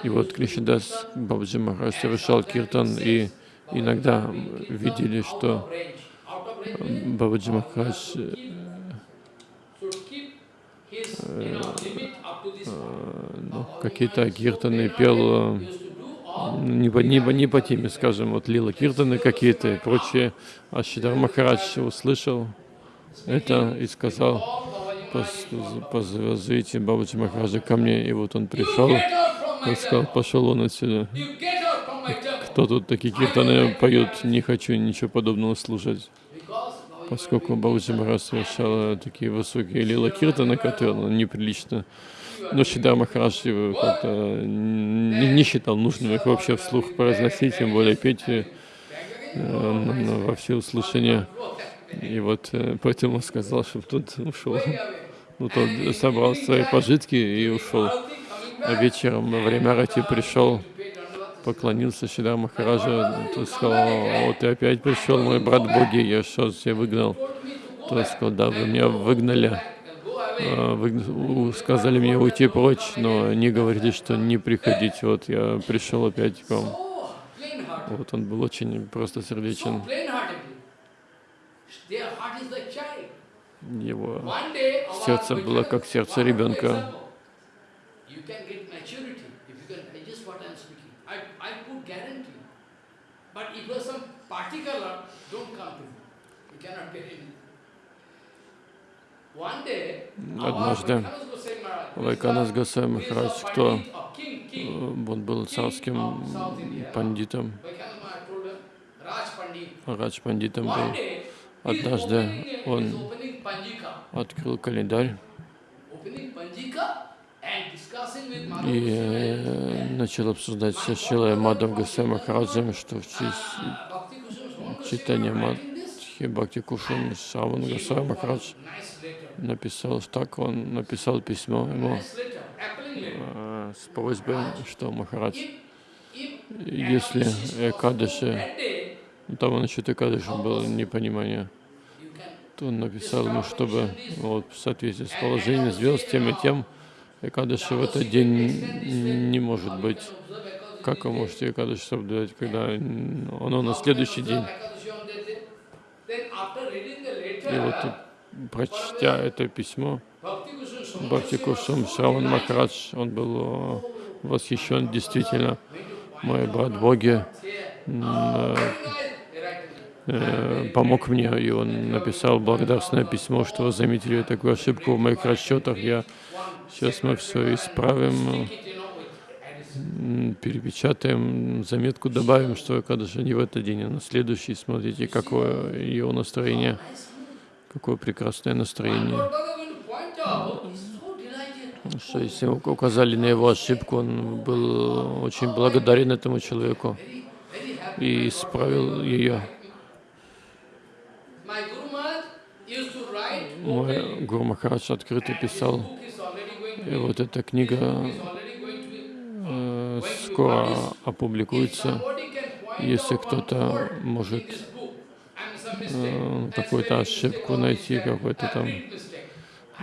И вот Кришидас Бабджи Махарадж совершал киртан, и иногда видели, что Бабаджи Махарадж э, ну, какие-то киртаны пел не по, не, не по теме, скажем, вот Лила Киртаны какие-то и прочее. А Шидар Махарадж услышал это и сказал, позовите Бабаджи Махараджа ко мне. И вот он пришел, и сказал, пошел он отсюда. Кто тут такие киртаны поют, не хочу ничего подобного слушать. Поскольку Бабаджи Махарадж совершал такие высокие лила киртаны, которые ну, неприлично но Шидар Махарадж как-то не, не считал нужным их вообще вслух произносить, тем более петь э, во все услышания. И вот э, поэтому он сказал, чтобы тот ушел. Ну, тот собрал свои пожитки и ушел. А вечером во время рати пришел поклонился Шидар Махараджа, тот сказал, вот ты опять пришел, мой брат Боги, я что тебя выгнал? Тот сказал, да, вы меня выгнали, а, вы сказали мне уйти прочь, но не говорите, что не приходить. Вот я пришел опять к вам. Вот он был очень просто сердечен. Его сердце было как сердце ребенка. Однажды Вайканас Гасай Махарадж, кто? Он был царским пандитом, Радж пандитом был. Однажды он открыл календарь и э, начал обсуждать со Шилой Мадам Гасай Махараджем, что в честь читания Мадхи Бхакти Кушум Саван Гасай Махарадж написал так, он написал письмо ему э, с просьбой, что Махарадж, если Экадыши, ну, там насчет Экадыши было непонимание, то он написал ему, чтобы вот, в соответствии с положением звезд тем и тем, Экадыши в этот день не может быть. Как вы можете Экадыши соблюдать, когда оно на следующий день? И вот прочтя это письмо, Бхакти Кусум Шраван Махарадж, он был э, восхищен действительно. Мой брат Боги э, э, помог мне, и он написал благодарственное письмо, что заметили такую ошибку в моих расчетах. Я сейчас мы все исправим, перепечатаем, заметку добавим, что же не в этот день, а на следующий, смотрите, какое его настроение. Какое прекрасное настроение. Что если указали на его ошибку, он был очень благодарен этому человеку и исправил ее. Мой Гуру Махарадж открыто писал, и вот эта книга э, скоро опубликуется. Если кто-то может Э, какую-то ошибку найти, какую-то там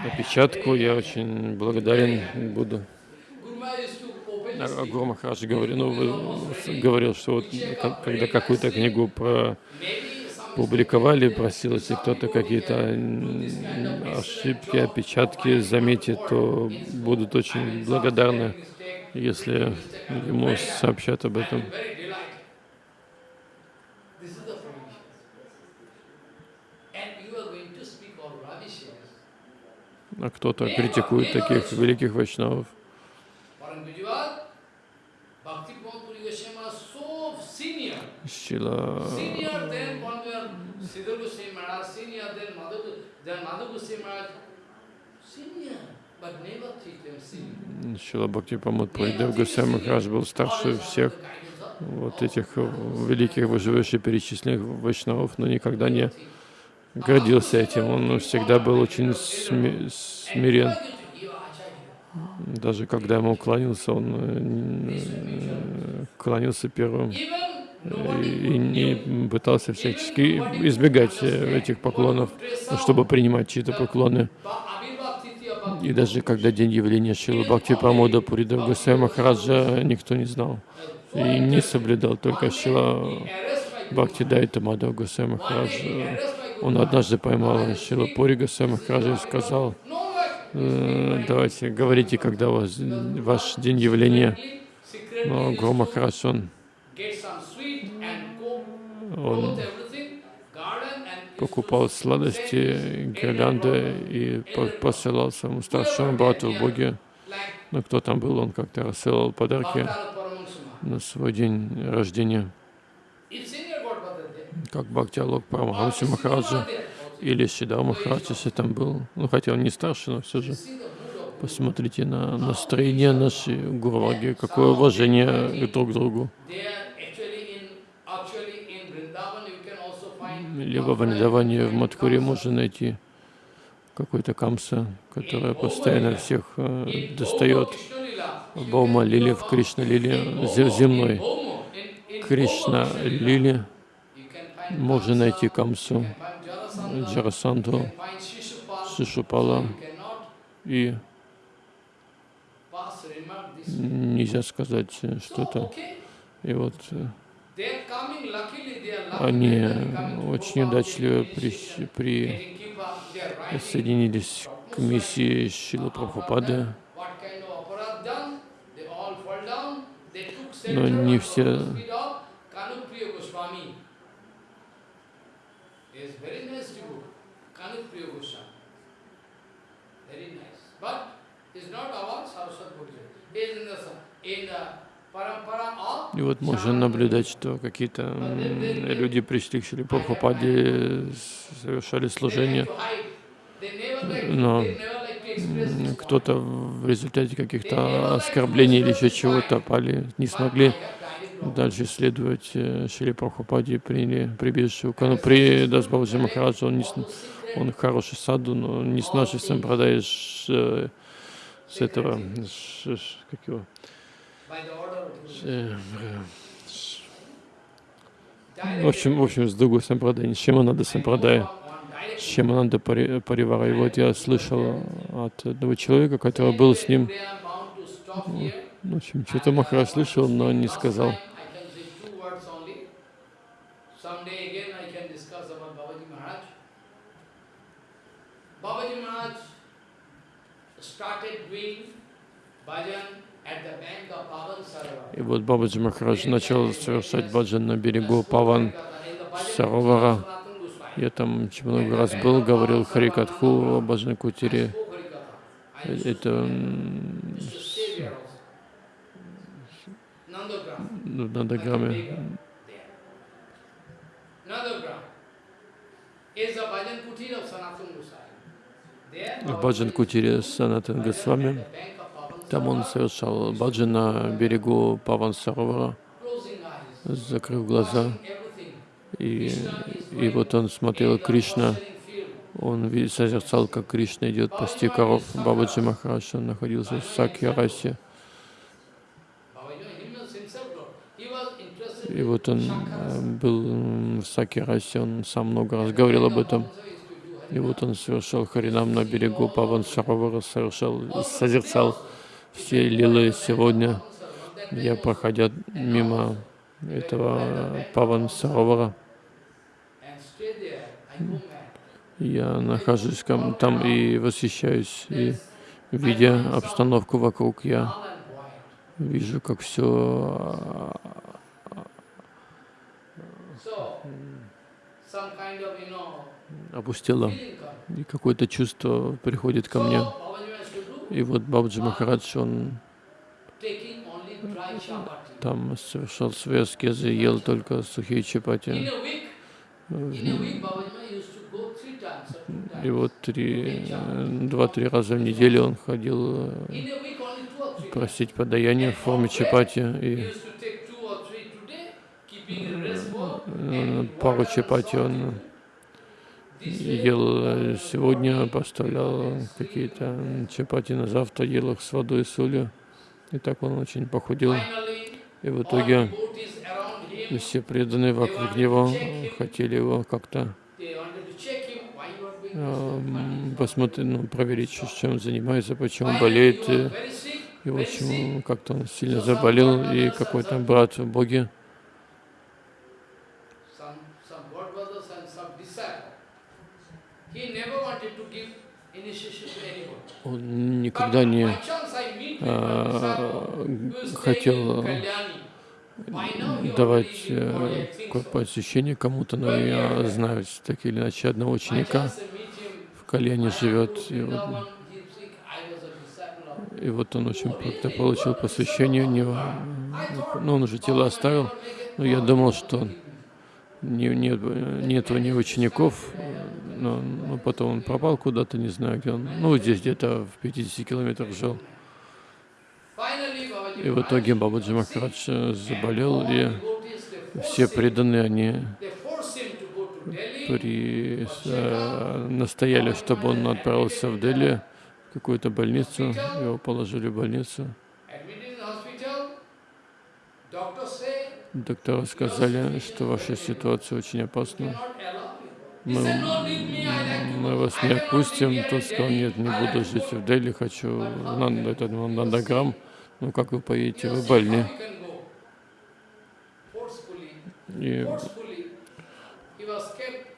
опечатку. Я очень благодарен буду. А Гуру Махарадж говорил, ну, говорил, что вот когда какую-то книгу про публиковали, просил, если кто-то какие-то ошибки, опечатки заметит, то будут очень благодарны, если ему сообщат об этом. а кто-то критикует таких великих вайшнавов. Шила Шила Бхакти Памут Прайдев Гусей Махарадж был старше всех вот этих великих выживающих перечисленных вайшнавов, но никогда не гордился этим. Он всегда был очень смирен. Даже когда ему кланялся, он э, кланялся первым и не пытался всячески избегать э, этих поклонов, чтобы принимать чьи-то поклоны. И даже когда день явления Шилы Бхакти Прамода Пурида Гусей Махараджа никто не знал и не соблюдал, только Шила Бхакти Дайта Мадхав Гусей Махараджа он однажды поймал Шила Пури Госвами Махараджа и сказал, «Э, давайте, говорите, когда у вас ваш день явления. Но Гуру Махарадж, он, он покупал сладости, гирлянды и посылал своему старшему брату в Боге. Ну, кто там был, он как-то рассылал подарки на свой день рождения как Бхактиалок Парамахамси Махараджа или Сидар Махарадж, если там был, ну хотя он не старше, но все же. Посмотрите на настроение нашей Гурваги, какое уважение друг к другу. Либо в в Мадхуре можно найти какой-то камса, которая постоянно всех э, достает. Баума Лили в Кришна Лили земной. Кришна Лили можно найти Камсу, Джарасанду, cannot и нельзя сказать So, что-то. И вот э, они очень удачливо при, при соединились к миссии Шилы Прабхупады, но не все very nice. But it's not our Saraswat Bhujya. It's in the, in the И вот можно наблюдать, что какие-то люди пришли к Шиле Прабхупаде, совершали служение, но кто-то в результате каких-то оскорблений или еще чего-то пали, не смогли дальше следовать э, Шиле Прабхупаде приняли прибежище у Канупри Дасбабаджи Махараджа. Он, не, он хороший саду, но не с нашей сампрадай, с, э, с этого, с, с- как его, в общем, в общем, с другой сампрадай, с Шимананда сампрадай, on direct с Шимананда Пари- Паривара. И вот я слышал от одного человека, который был с ним, here. в общем, что-то Махарадж слышал, но не сказал. Babaji Maharaj started doing bhajan И вот Бабаджи Махарадж начал совершать баджан на берегу Паван Саровара. Я там много раз был, говорил Харикатху о Баджан Кутире. Это в Нандаграме. В Баджан Кутире Санатан Госвами. Там он совершал баджан на берегу Паван Саровара, закрыв глаза. И, и вот он смотрел Кришна, он созерцал, как Кришна идет пасти коров. Бабаджи Махарадж, он находился в Сакьярасе. И вот он э, был в Сакьярасе, он сам много раз говорил об этом. И вот он совершал Харинам на берегу Паван Саровара, совершал, созерцал все лилы сегодня. Я, проходя мимо этого Паван Саровара, я нахожусь там и восхищаюсь, и видя обстановку вокруг, я вижу, как все comes. и какое-то чувство приходит ко мне. So, Babaji Maharaj should do И вот Бабджи Махарадж, он там совершал свои аскезы, ел только сухие чапати. И вот три, э, два-три раза в неделю он ходил э, просить подаяние в форме чапати. И э, пару чапати он ел э, сегодня, поставлял какие-то чапати на завтра, ел их с водой и солью. И так он очень похудел. И в итоге все преданные вокруг него хотели его как-то this? посмотреть, ну, проверить, чем он занимается, почему болеет. И, и в общем, как-то он сильно заболел, и какой-то брат в Боге, Some, some God brothers and some disciple. He never wanted to give initiation to anyone. он But никогда не by chance I meet with one а, disciple who is staying хотел давать э, посвящение кому-то, но я знаю так или иначе одного ученика в Кальяне живет, и вот, и вот он очень как-то получил посвящение у него, ну он уже тело оставил, но я думал, что не, нет, нету ни учеников, но, но потом он пропал куда-то, не знаю где он, ну здесь где-то в 50 километрах жил. И в итоге Бабаджи Махарадж заболел, и все преданные, они при, э, настояли, чтобы он отправился в Дели, в какую-то больницу, его положили в больницу. Доктора сказали, что ваша ситуация очень опасна. Мы, мы вас не отпустим. Тот сказал, нет, не буду жить в Дели, хочу на, на этот Нандаграм. Ну как вы поедете, вы больны. И,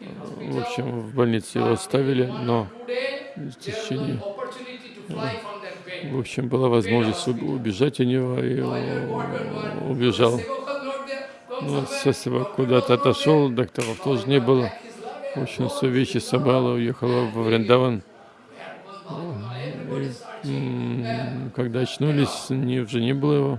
в общем, в больнице его оставили, но в течение, в общем, была возможность уб- убежать от него, и убежал. Ну, Сосева куда-то отошел, докторов тоже не было. В общем, все вещи собрала, уехала во Вриндаван. И, когда очнулись, не, уже не было его.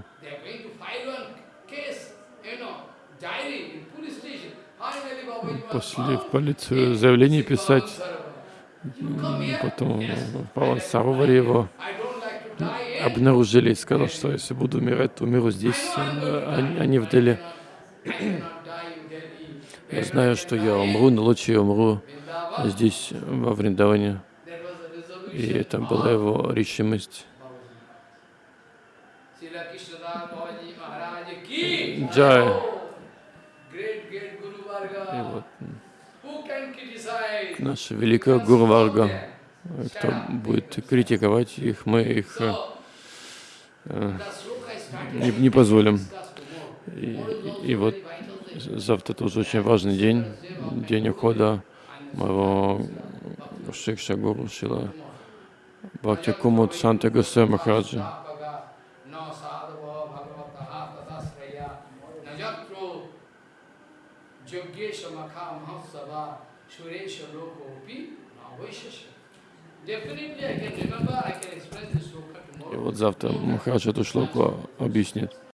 Пошли в полицию заявление писать. Потом Паван Саровари его обнаружили и сказал, что если буду умирать, то умиру здесь, а не- а не в Дели. Я знаю, что я умру, но лучше я умру здесь, во Вриндаване. И это была его решимость. Джай. И вот наша великая Гуру Варга, кто будет критиковать их, мы их э, э, не, не позволим. И, и вот завтра тоже очень важный день, день ухода моего Шикша Гуру Шила Бхакти Кумут Санта Махараджа. This sloka И вот завтра Махарадж эту шлоку объяснит.